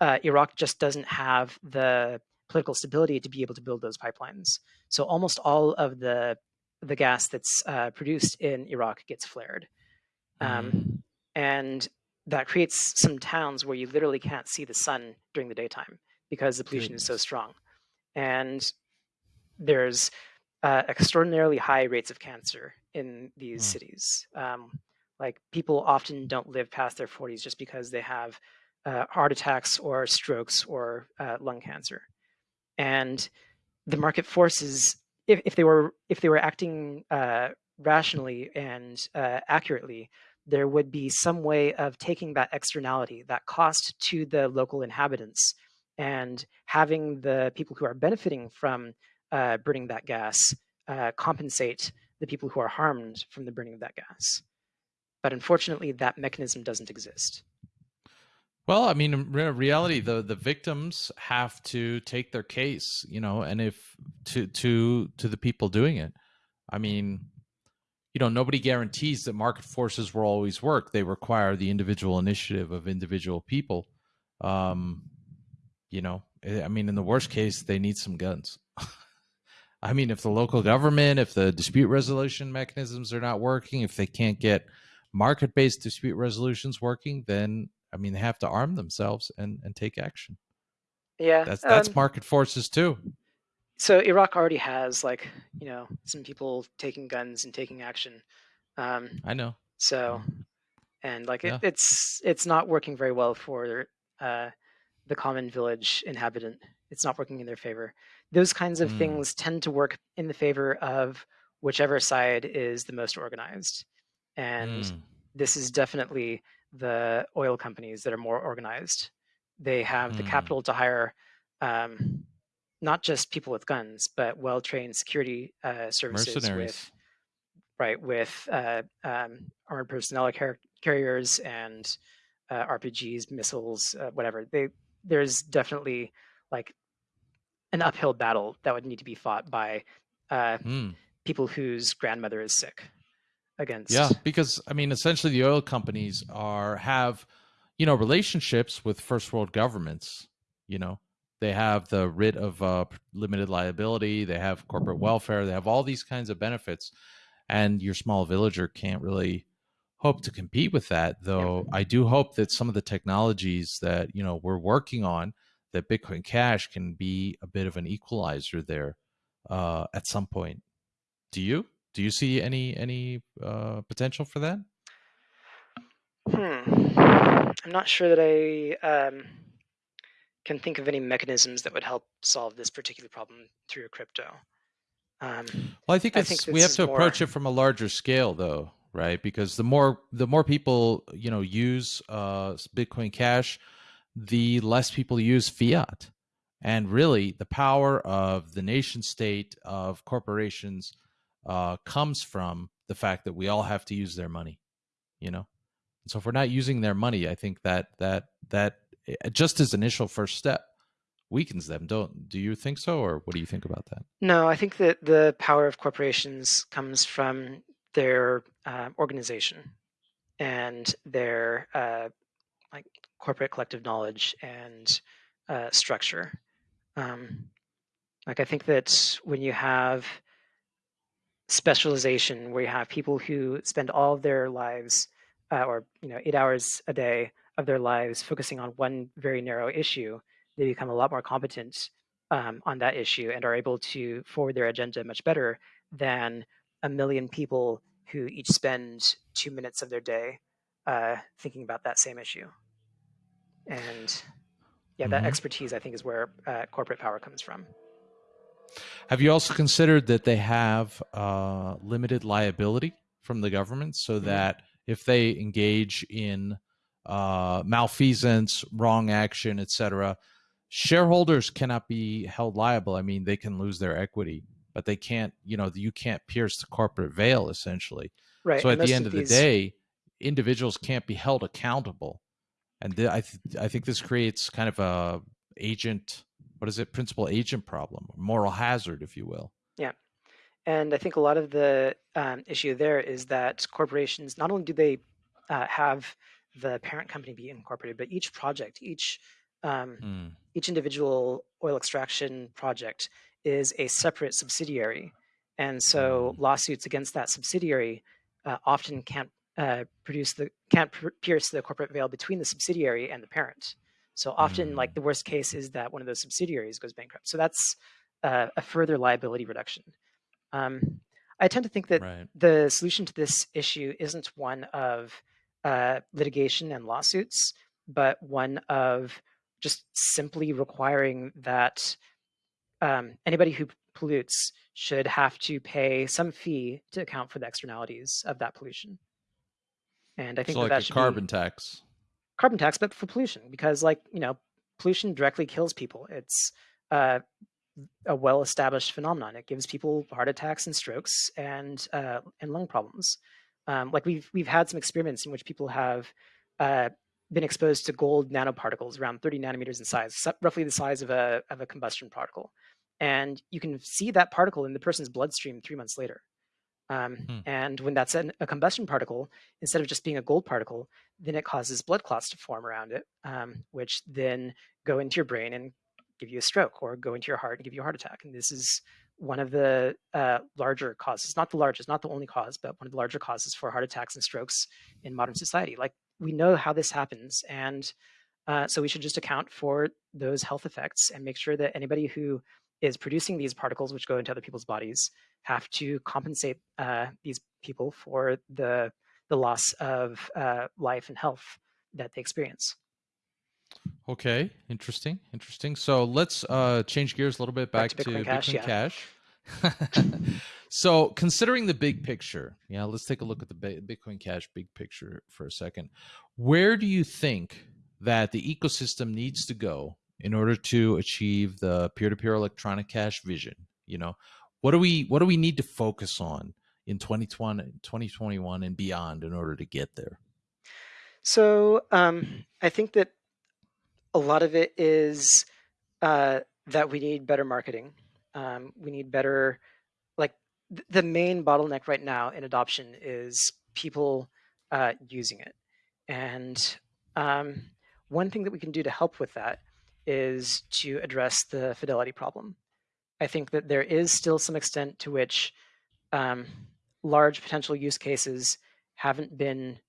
uh, uh, Iraq just doesn't have the political stability to be able to build those pipelines. So almost all of the the gas that's uh, produced in Iraq gets flared, um, mm-hmm. and that creates some towns where you literally can't see the sun during the daytime because the pollution Goodness. is so strong. And there's uh, extraordinarily high rates of cancer in these mm. cities. Um, like people often don't live past their 40s just because they have uh, heart attacks or strokes or uh, lung cancer. And the market forces, if, if they were if they were acting uh, rationally and uh, accurately, there would be some way of taking that externality, that cost to the local inhabitants, and having the people who are benefiting from uh, burning that gas uh, compensate the people who are harmed from the burning of that gas. But unfortunately, that mechanism doesn't exist. Well, I mean, in reality, the the victims have to take their case, you know, and if to to to the people doing it. I mean, you know nobody guarantees that market forces will always work. They require the individual initiative of individual people. Um you know eh, i mean in the worst case they need some guns. I mean if the local government if the dispute resolution mechanisms are not working if they can't get market based dispute resolutions working then i mean they have to arm themselves and and take action. Yeah that's that's um, market forces too so Iraq already has like you know some people taking guns and taking action. Um, I know. So, and like yeah. it, it's it's not working very well for uh, the common village inhabitant. It's not working in their favor. Those kinds of mm. things tend to work in the favor of whichever side is the most organized, and mm. this is definitely the oil companies that are more organized. They have mm. the capital to hire. Um, not just people with guns, but well-trained security uh, services with right with uh, um, armored personnel car- carriers and uh, RPGs, missiles, uh, whatever. They there's definitely like an uphill battle that would need to be fought by mm. people whose grandmother is sick against yeah because i mean essentially the oil companies are have you know relationships with first world governments you know they have the writ of uh, limited liability they have corporate welfare they have all these kinds of benefits and your small villager can't really hope to compete with that though i do hope that some of the technologies that you know we're working on that bitcoin cash can be a bit of an equalizer there uh, at some point do you do you see any any uh, potential for that? Hmm. I'm not sure that I um, can think of any mechanisms that would help solve this particular problem through crypto. Um, well, I think, I think we have to more... approach it from a larger scale, though, right? Because the more the more people you know use uh, Bitcoin Cash, the less people use fiat, and really the power of the nation state of corporations uh, comes from the fact that we all have to use their money, you know. And so if we're not using their money, I think that that that just as initial first step weakens them. Don't do you think so, or what do you think about that? No, I think that the power of corporations comes from their uh, organization and their uh, like corporate collective knowledge and uh, structure. Um, like I think that when you have specialization where you have people who spend all of their lives uh, or you know eight hours a day of their lives focusing on one very narrow issue they become a lot more competent um, on that issue and are able to forward their agenda much better than a million people who each spend two minutes of their day uh, thinking about that same issue. And yeah that expertise i think is where uh, corporate power comes from. Have you also considered that they have uh, limited liability from the government so mm-hmm. that if they engage in uh, malfeasance, wrong action, etc., shareholders cannot be held liable. I mean, they can lose their equity, but they can't. You know, you can't pierce the corporate veil, essentially. Right. So at the end of, these... the day, individuals can't be held accountable, and th- I th- I think this creates kind of a agent what is it principal agent problem moral hazard if you will yeah and i think a lot of the um, issue there is that corporations not only do they uh, have the parent company be incorporated but each project each um, mm. each individual oil extraction project is a separate subsidiary and so mm. lawsuits against that subsidiary uh, often can't uh, produce the can't pierce the corporate veil between the subsidiary and the parent so often, mm. like the worst case is that one of those subsidiaries goes bankrupt. So that's uh, a further liability reduction. Um, I tend to think that right. the solution to this issue isn't one of uh, litigation and lawsuits, but one of just simply requiring that um, anybody who pollutes should have to pay some fee to account for the externalities of that pollution. And I think so that, like that a carbon tax carbon tax, but for pollution, because like you know, pollution directly kills people. It's uh, a well-established phenomenon. It gives people heart attacks and strokes and uh, and lung problems. Um, like we've we've had some experiments in which people have uh, been exposed to gold nanoparticles around 30 nanometers in size, roughly the size of a of a combustion particle, and you can see that particle in the person's bloodstream three months later. Um, hmm. And when that's an, a combustion particle, instead of just being a gold particle, then it causes blood clots to form around it, um, which then go into your brain and give you a stroke or go into your heart and give you a heart attack. And this is one of the uh, larger causes, not the largest, not the only cause, but one of the larger causes for heart attacks and strokes in modern society. Like we know how this happens. And uh, so we should just account for those health effects and make sure that anybody who is producing these particles, which go into other people's bodies, have to compensate uh, these people for the the loss of uh, life and health that they experience. Okay, interesting, interesting. So let's uh, change gears a little bit back, back to Bitcoin, Cash. Bitcoin Cash. so considering the big picture, yeah, let's take a look at the Bitcoin Cash big picture for a second. Where do you think that the ecosystem needs to go in order to achieve the peer-to-peer electronic cash vision? You know, what do we what do we need to focus on in 2020 2021 and beyond in order to get there so um, i think that a lot of it is uh, that we need better marketing um, we need better like the main bottleneck right now in adoption is people uh, using it. And um, one thing that we can do to help with that is to address the fidelity problem. I think that there is still some extent to which um, large potential use cases haven't been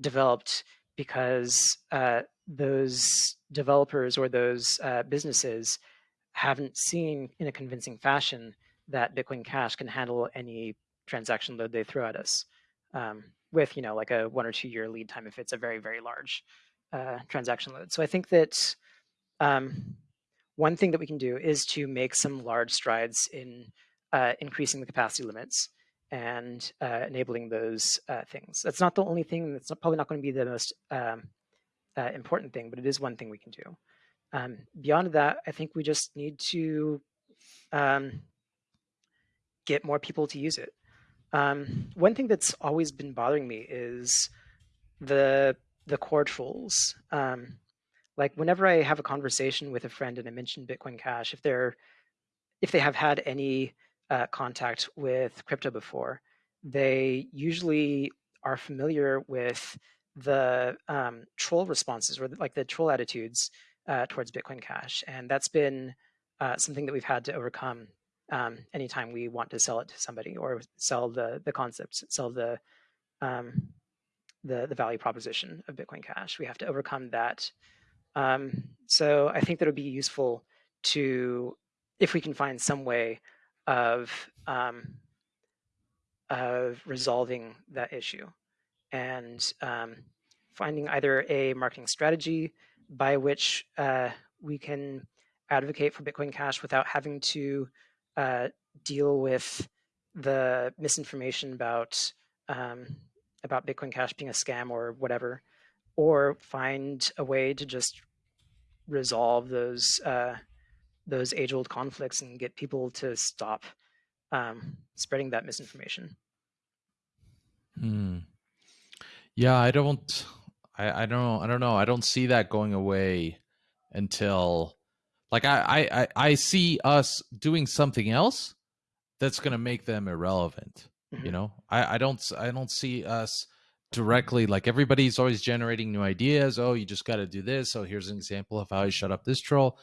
developed because uh, those developers or those uh, businesses haven't seen in a convincing fashion that Bitcoin Cash can handle any transaction load they throw at us um, with, you know, like a one or two year lead time if it's a very, very large uh, transaction load. So I think that um, one thing that we can do is to make some large strides in uh, increasing the capacity limits and uh, enabling those uh, things. That's not the only thing. That's not, probably not going to be the most um, uh, important thing, but it is one thing we can do. Um, beyond that, I think we just need to um, get more people to use it. Um, one thing that's always been bothering me is the the core trolls. Um, like whenever I have a conversation with a friend and I mention Bitcoin Cash, if they're if they have had any uh, contact with crypto before, they usually are familiar with the um, troll responses or like the troll attitudes uh, towards Bitcoin Cash, and that's been uh, something that we've had to overcome um, anytime we want to sell it to somebody or sell the the concepts, sell the um, the the value proposition of Bitcoin Cash. We have to overcome that. Um, so I think that would be useful to, if we can find some way of um, of resolving that issue and um, finding either a marketing strategy by which uh, we can advocate for Bitcoin Cash without having to uh, deal with the misinformation about um, about Bitcoin Cash being a scam or whatever, or find a way to just resolve those uh, those age old conflicts and get people to stop um, spreading that misinformation. Hmm. Yeah, I don't. I, I don't. I don't know. I don't see that going away until, like, I I I see us doing something else that's going to make them irrelevant. Mm-hmm. You know, I I don't I don't see us directly like everybody's always generating new ideas. Oh, you just got to do this. so here's an example of how I shut up this troll.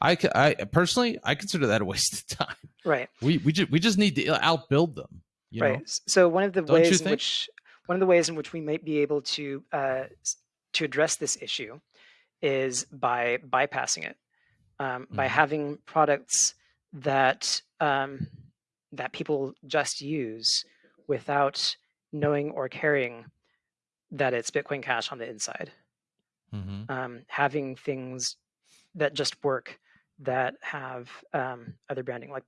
I, I personally I consider that a waste of time. Right. We we just we just need to outbuild them. right. Know? So one of the Don't ways in which one of the ways in which we might be able to uh, to address this issue is by bypassing it, um, mm-hmm. by having products that um, that people just use without knowing or caring that it's Bitcoin Cash on the inside. Mm-hmm. Um, having things that just work that have um, other branding, like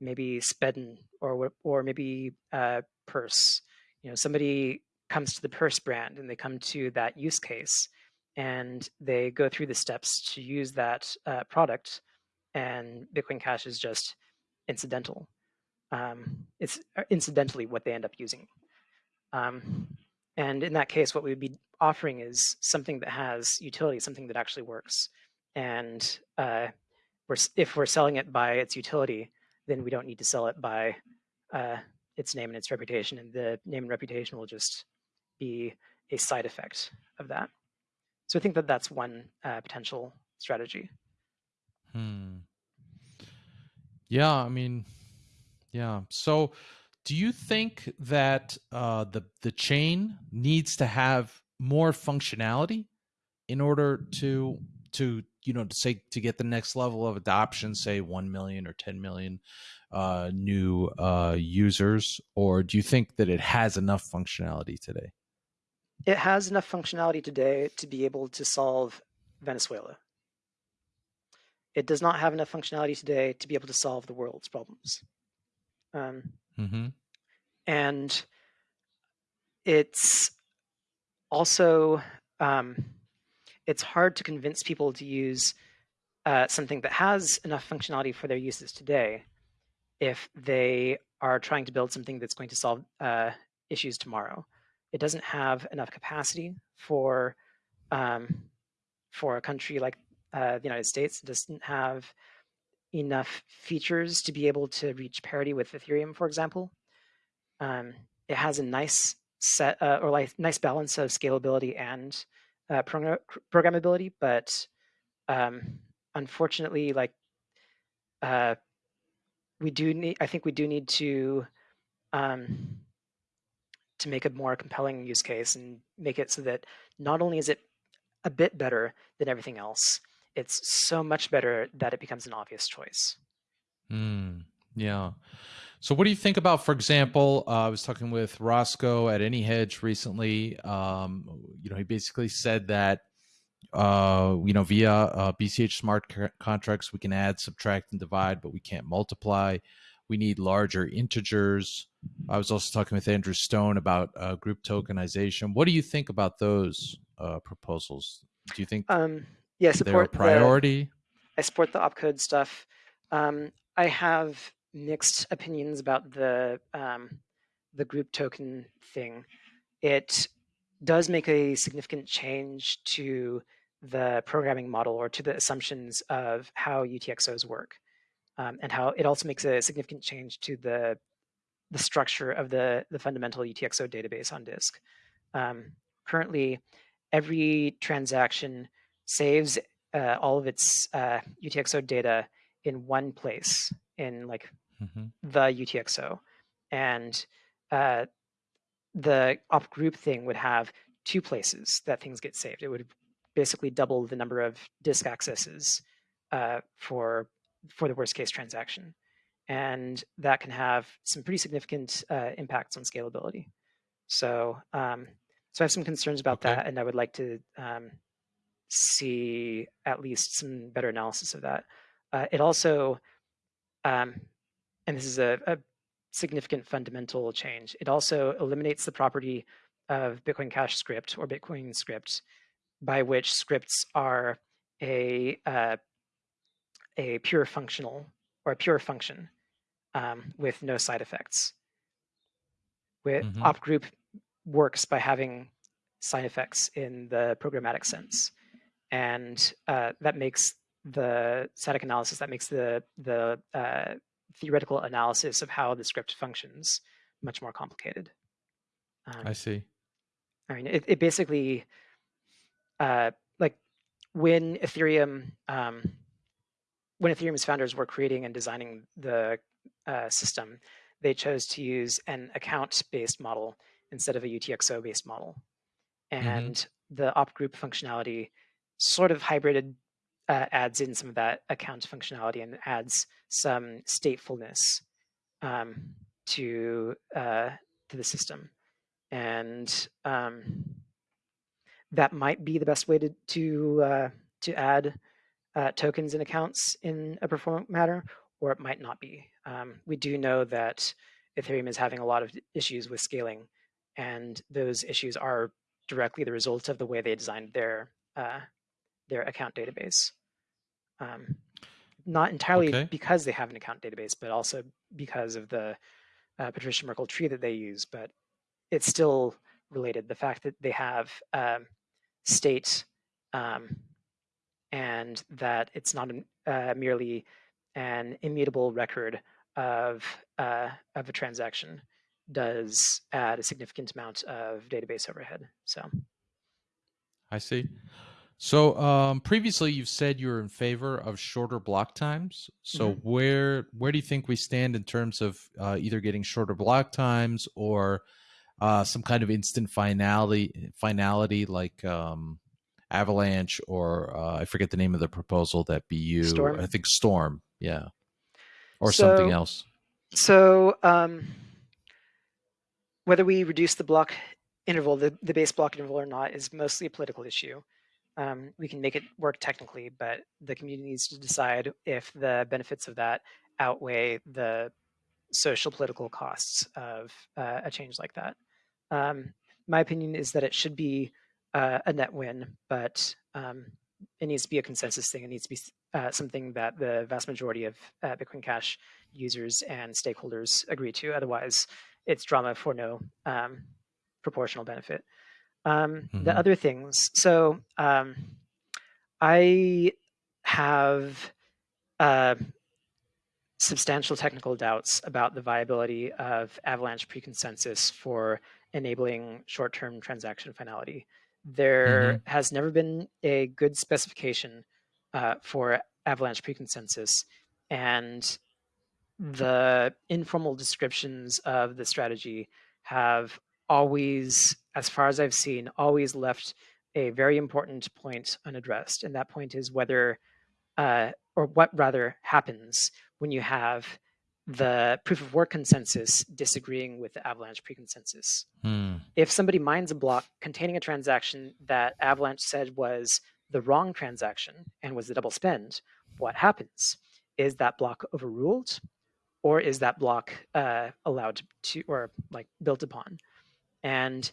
maybe Spedden or or maybe uh, Purse. You know, somebody comes to the Purse brand and they come to that use case and they go through the steps to use that uh, product, and Bitcoin Cash is just incidental. Um, it's uh, incidentally what they end up using. Um, and in that case, what we would be offering is something that has utility, something that actually works. And uh, we're, if we're selling it by its utility, then we don't need to sell it by uh, its name and its reputation. And the name and reputation will just be a side effect of that. So I think that that's one uh, potential strategy. Hmm. Yeah, I mean, yeah. So, do you think that uh, the the chain needs to have more functionality in order to to you know to say to get the next level of adoption say 1 million or 10 million uh, new uh, users or do you think that it has enough functionality today? It has enough functionality today to be able to solve venezuela. It does not have enough functionality today to be able to solve the world's problems. Um, mm-hmm. and it's also um, it's hard to convince people to use uh, something that has enough functionality for their uses today if they are trying to build something that's going to solve uh, issues tomorrow. It doesn't have enough capacity for um, for a country like uh, the United States. It doesn't have enough features to be able to reach parity with Ethereum, for example. Um, it has a nice set uh, or like nice balance of scalability and uh, programmability, but um, unfortunately, like uh, we do need, I think we do need to um, to make a more compelling use case and make it so that not only is it a bit better than everything else, it's so much better that it becomes an obvious choice. Mm, yeah. So, what do you think about, for example, uh, I was talking with Roscoe at AnyHedge recently. Um, you know, he basically said that uh, you know, via uh, BCH smart contracts, we can add, subtract, and divide, but we can't multiply. We need larger integers. I was also talking with Andrew Stone about uh, group tokenization. What do you think about those uh, proposals? Do you think um, yeah, they're a priority? The, I support the opcode stuff. Um, I have mixed opinions about the um, the group token thing. It does make a significant change to the programming model or to the assumptions of how UTXOs work. Um, and how it also makes a significant change to the the structure of the, the fundamental UTXO database on disk. Um, currently, every transaction saves uh, all of its uh, UTXO data in one place in like mm-hmm. the UTXO. And uh, the op group thing would have two places that things get saved. It would basically double the number of disk accesses uh, for for the worst case transaction, and that can have some pretty significant uh, impacts on scalability. So, um, so I have some concerns about okay. that, and I would like to um, see at least some better analysis of that. Uh, it also, um, and this is a, a significant fundamental change. It also eliminates the property of Bitcoin Cash script or Bitcoin script, by which scripts are a uh, a pure functional or a pure function um, with no side effects. With mm-hmm. op group works by having side effects in the programmatic sense, and uh, that makes the static analysis that makes the the uh, theoretical analysis of how the script functions much more complicated. Um, I see. I mean, it, it basically, uh, like when Ethereum, um, when Ethereum's founders were creating and designing the uh, system, they chose to use an account-based model instead of a UTXO-based model. Mm-hmm. And mm-hmm. the op group functionality sort of hybrided, uh, adds in some of that account functionality and adds some statefulness um, to uh, to the system and um, that might be the best way to to uh, to add uh, tokens and accounts in a performant matter, or it might not be. Um, we do know that Ethereum is having a lot of issues with scaling, and those issues are directly the result of the way they designed their uh, their account database. Um, not entirely okay. because they have an account database, but also because of the uh, Patricia Merkle tree that they use. But it's still related. The fact that they have um, state um, and that it's not uh, merely an immutable record of uh, of a transaction does add a significant amount of database overhead. So, I see. So um, previously, you've said you're in favor of shorter block times. So mm-hmm. where where do you think we stand in terms of uh, either getting shorter block times or uh, some kind of instant finality finality like um, Avalanche or uh, I forget the name of the proposal that BU Storm. I think Storm, yeah, or so, something else. So um, whether we reduce the block interval, the, the base block interval or not, is mostly a political issue. Um, we can make it work technically, but the community needs to decide if the benefits of that outweigh the social political costs of uh, a change like that. Um, my opinion is that it should be uh, a net win, but um, it needs to be a consensus thing. It needs to be uh, something that the vast majority of uh, Bitcoin Cash users and stakeholders agree to. Otherwise, it's drama for no um, proportional benefit. Um, mm-hmm. The other things, so um, I have uh, substantial technical doubts about the viability of Avalanche preconsensus for enabling short-term transaction finality. There mm-hmm. has never been a good specification uh, for Avalanche preconsensus, and the informal descriptions of the strategy have always, as far as I've seen, always left a very important point unaddressed. And that point is whether, uh, or what rather happens when you have the proof of work consensus disagreeing with the Avalanche preconsensus. Hmm. If somebody mines a block containing a transaction that Avalanche said was the wrong transaction and was the double spend, what happens? Is that block overruled or is that block uh, allowed to, or like built upon? And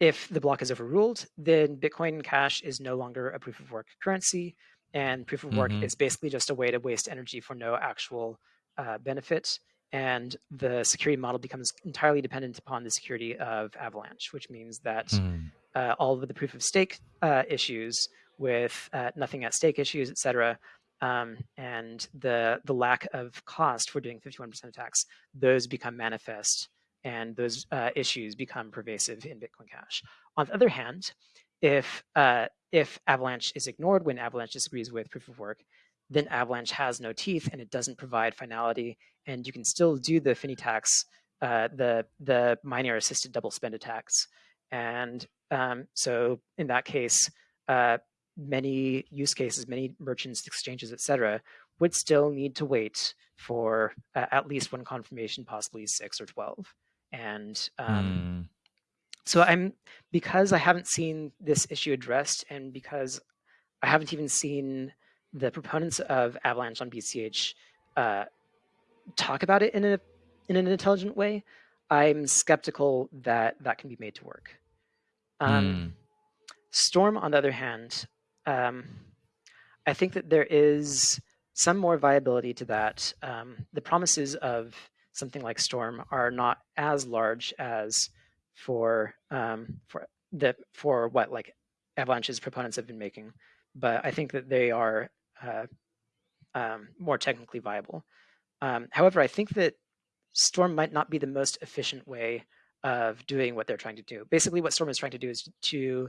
if the block is overruled, then Bitcoin Cash is no longer a proof of work currency, and proof of work mm-hmm. is basically just a way to waste energy for no actual uh, benefit. And the security model becomes entirely dependent upon the security of Avalanche, which means that mm. uh, all of the proof of stake uh, issues with uh, nothing at stake issues, et cetera, um, and the the lack of cost for doing 51% attacks, those become manifest and those uh, issues become pervasive in Bitcoin Cash. On the other hand, if uh, if Avalanche is ignored when Avalanche disagrees with proof of work, then Avalanche has no teeth and it doesn't provide finality, and you can still do the Finney attacks, uh, the the miner assisted double spend attacks, and um, so in that case, uh, many use cases, many merchants, exchanges, etc., would still need to wait for uh, at least one confirmation, possibly six or 12. And um, mm. so I'm, because I haven't seen this issue addressed and because I haven't even seen the proponents of Avalanche on BCH uh, talk about it in a in an intelligent way, I'm skeptical that that can be made to work. Um, mm. Storm, on the other hand, um, I think that there is some more viability to that. Um, the promises of something like Storm are not as large as for um, for the for what like Avalanche's proponents have been making, but I think that they are uh, um, more technically viable. Um, however, I think that Storm might not be the most efficient way of doing what they're trying to do. Basically, what Storm is trying to do is to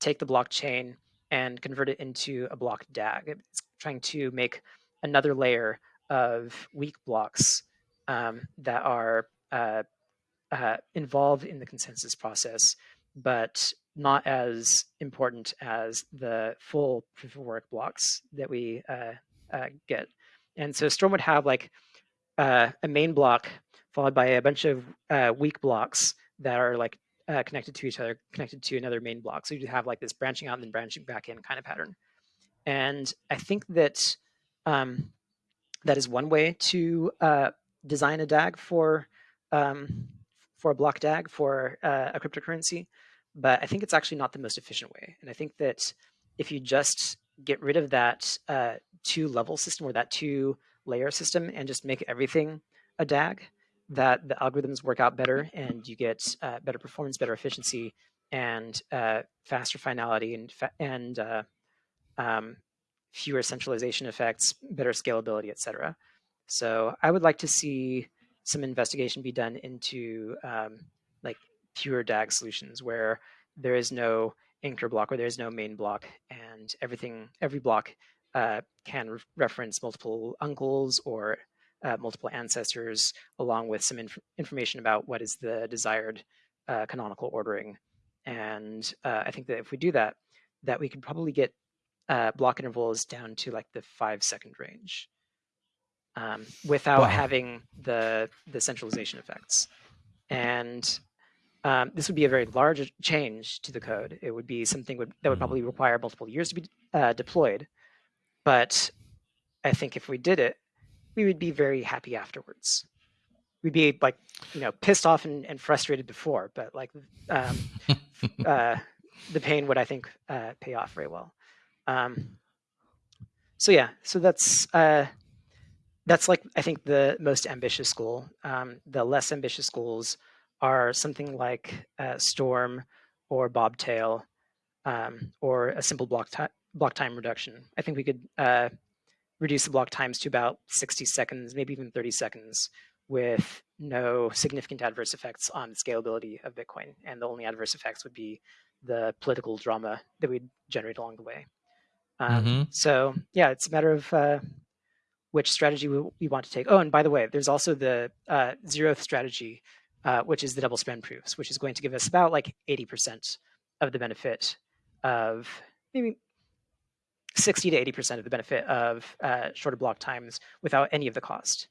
take the blockchain and convert it into a block DAG. It's trying to make another layer of weak blocks um, that are uh, uh, involved in the consensus process, but not as important as the full proof of work blocks that we uh, uh get. And so Storm would have like uh, a main block followed by a bunch of uh, weak blocks that are like connected to each other, connected to another main block. So you have like this branching out and then branching back in kind of pattern. And I think that um, that is one way to uh, design a DAG for um, for a block DAG for uh, a cryptocurrency, but I think it's actually not the most efficient way. And I think that if you just get rid of that uh, two level system or that two layer system and just make everything a DAG, that the algorithms work out better and you get uh, better performance, better efficiency, and uh, faster finality and fa and uh, um, fewer centralization effects, better scalability, etc. So I would like to see some investigation be done into um, like pure DAG solutions where there is no anchor block or there is no main block and everything, every block uh, can re reference multiple uncles or uh, multiple ancestors, along with some inf information about what is the desired uh, canonical ordering. And uh, I think that if we do that, that we could probably get uh, block intervals down to like the five second range um, without wow. having the the centralization effects. And um, this would be a very large change to the code. It would be something would, that would mm-hmm. probably require multiple years to be uh, deployed. But I think if we did it, we would be very happy afterwards. We'd be like, you know, pissed off and, and frustrated before, but like um, uh, the pain would, I think, uh, pay off very well. Um, so yeah, so that's uh, that's like I think the most ambitious goal. Um, the less ambitious goals are something like uh, Storm or Bobtail um, or a simple block, block time reduction. I think we could uh, reduce the block times to about 60 seconds, maybe even 30 seconds, with no significant adverse effects on the scalability of Bitcoin. And the only adverse effects would be the political drama that we'd generate along the way. Um, mm-hmm. So yeah, it's a matter of uh, which strategy we, we, want to take. Oh, and by the way, there's also the uh, zeroth strategy, uh, which is the double spend proofs, which is going to give us about like 80% of the benefit of maybe 60 to 80% of the benefit of uh, shorter block times without any of the cost.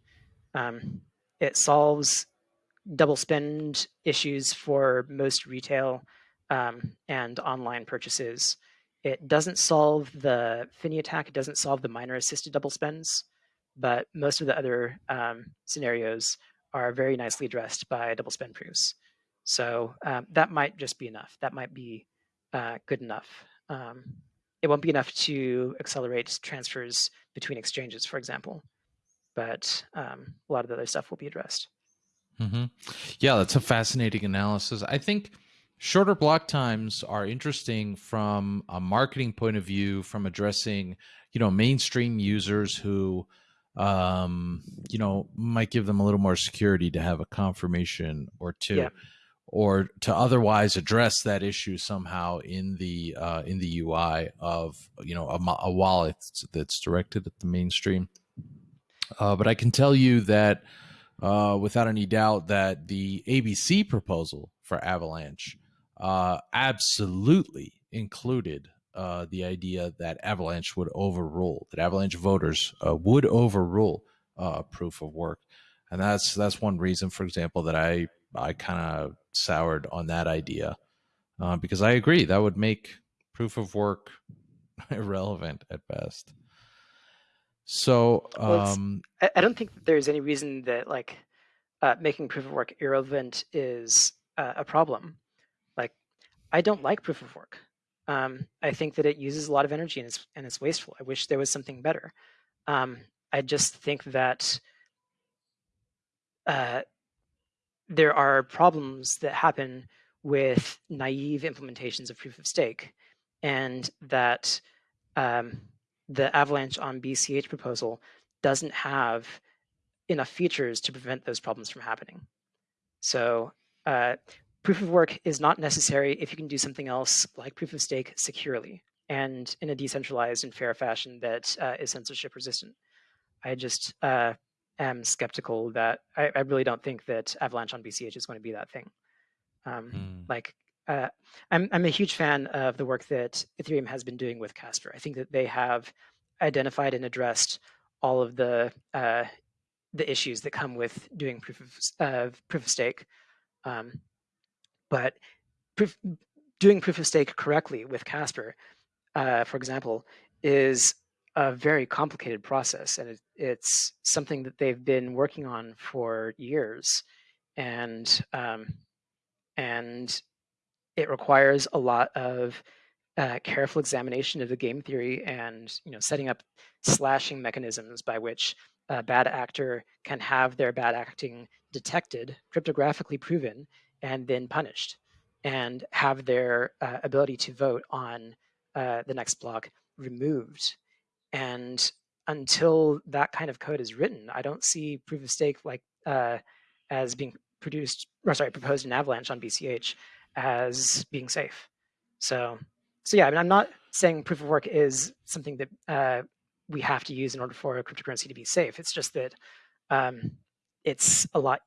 Um, it solves double spend issues for most retail um, and online purchases. It doesn't solve the Finney attack. It doesn't solve the miner assisted double spends, but most of the other um, scenarios are very nicely addressed by double spend proofs. So um, that might just be enough. That might be uh, good enough. Um, it won't be enough to accelerate transfers between exchanges, for example, but um, a lot of the other stuff will be addressed. Mm-hmm. Yeah, that's a fascinating analysis. I think shorter block times are interesting from a marketing point of view, from addressing you know mainstream users who um, you know might give them a little more security to have a confirmation or two. Yeah or to otherwise address that issue somehow in the uh, in the UI of you know a, a wallet that's directed at the mainstream. Uh, but I can tell you that uh, without any doubt that the ABC proposal for Avalanche uh, absolutely included uh, the idea that Avalanche would overrule that Avalanche voters uh, would overrule proof of work, and that's that's one reason, for example, that I I kind of soured on that idea uh, because I agree that would make proof of work irrelevant at best. So um, well, I don't think there's any reason that like uh, making proof of work irrelevant is uh, a problem. Like I don't like proof of work. Um, I think that it uses a lot of energy and it's and it's wasteful. I wish there was something better. Um, I just think that uh, there are problems that happen with naive implementations of proof of stake, and that um, the Avalanche on BCH proposal doesn't have enough features to prevent those problems from happening. So uh, proof of work is not necessary if you can do something else like proof of stake securely and in a decentralized and fair fashion that uh, is censorship resistant. I just uh, am skeptical that I, I, really don't think that Avalanche on BCH is going to be that thing. Um, mm. Like, uh, I'm I'm a huge fan of the work that Ethereum has been doing with Casper. I think that they have identified and addressed all of the uh, the issues that come with doing proof of uh, proof of stake. Um, but proof, doing proof of stake correctly with Casper, uh, for example, is a very complicated process, and it, it's something that they've been working on for years, and um, and it requires a lot of uh, careful examination of the game theory and you know setting up slashing mechanisms by which a bad actor can have their bad acting detected, cryptographically proven, and then punished, and have their uh, ability to vote on uh, the next block removed and until that kind of code is written, I don't see proof of stake like uh, as being produced, or sorry, proposed in Avalanche on BCH as being safe. So, so yeah, I mean, I'm not saying proof of work is something that uh, we have to use in order for a cryptocurrency to be safe. It's just that um, it's a lot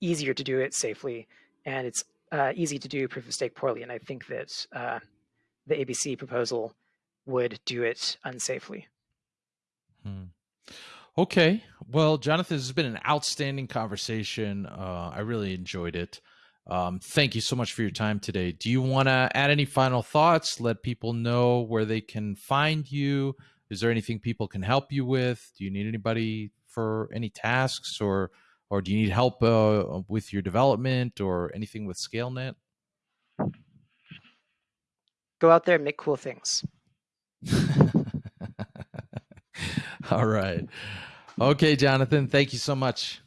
easier to do it safely, and it's uh, easy to do proof of stake poorly. And I think that uh, the ABC proposal would do it unsafely. Hmm. Okay. Well, Jonathan, this has been an outstanding conversation. Uh, I really enjoyed it. Um, thank you so much for your time today. Do you want to add any final thoughts? Let people know where they can find you. Is there anything people can help you with? Do you need anybody for any tasks, or or do you need help uh, with your development or anything with ScaleNet? Go out there and make cool things. All right. Okay, Jonathan, thank you so much.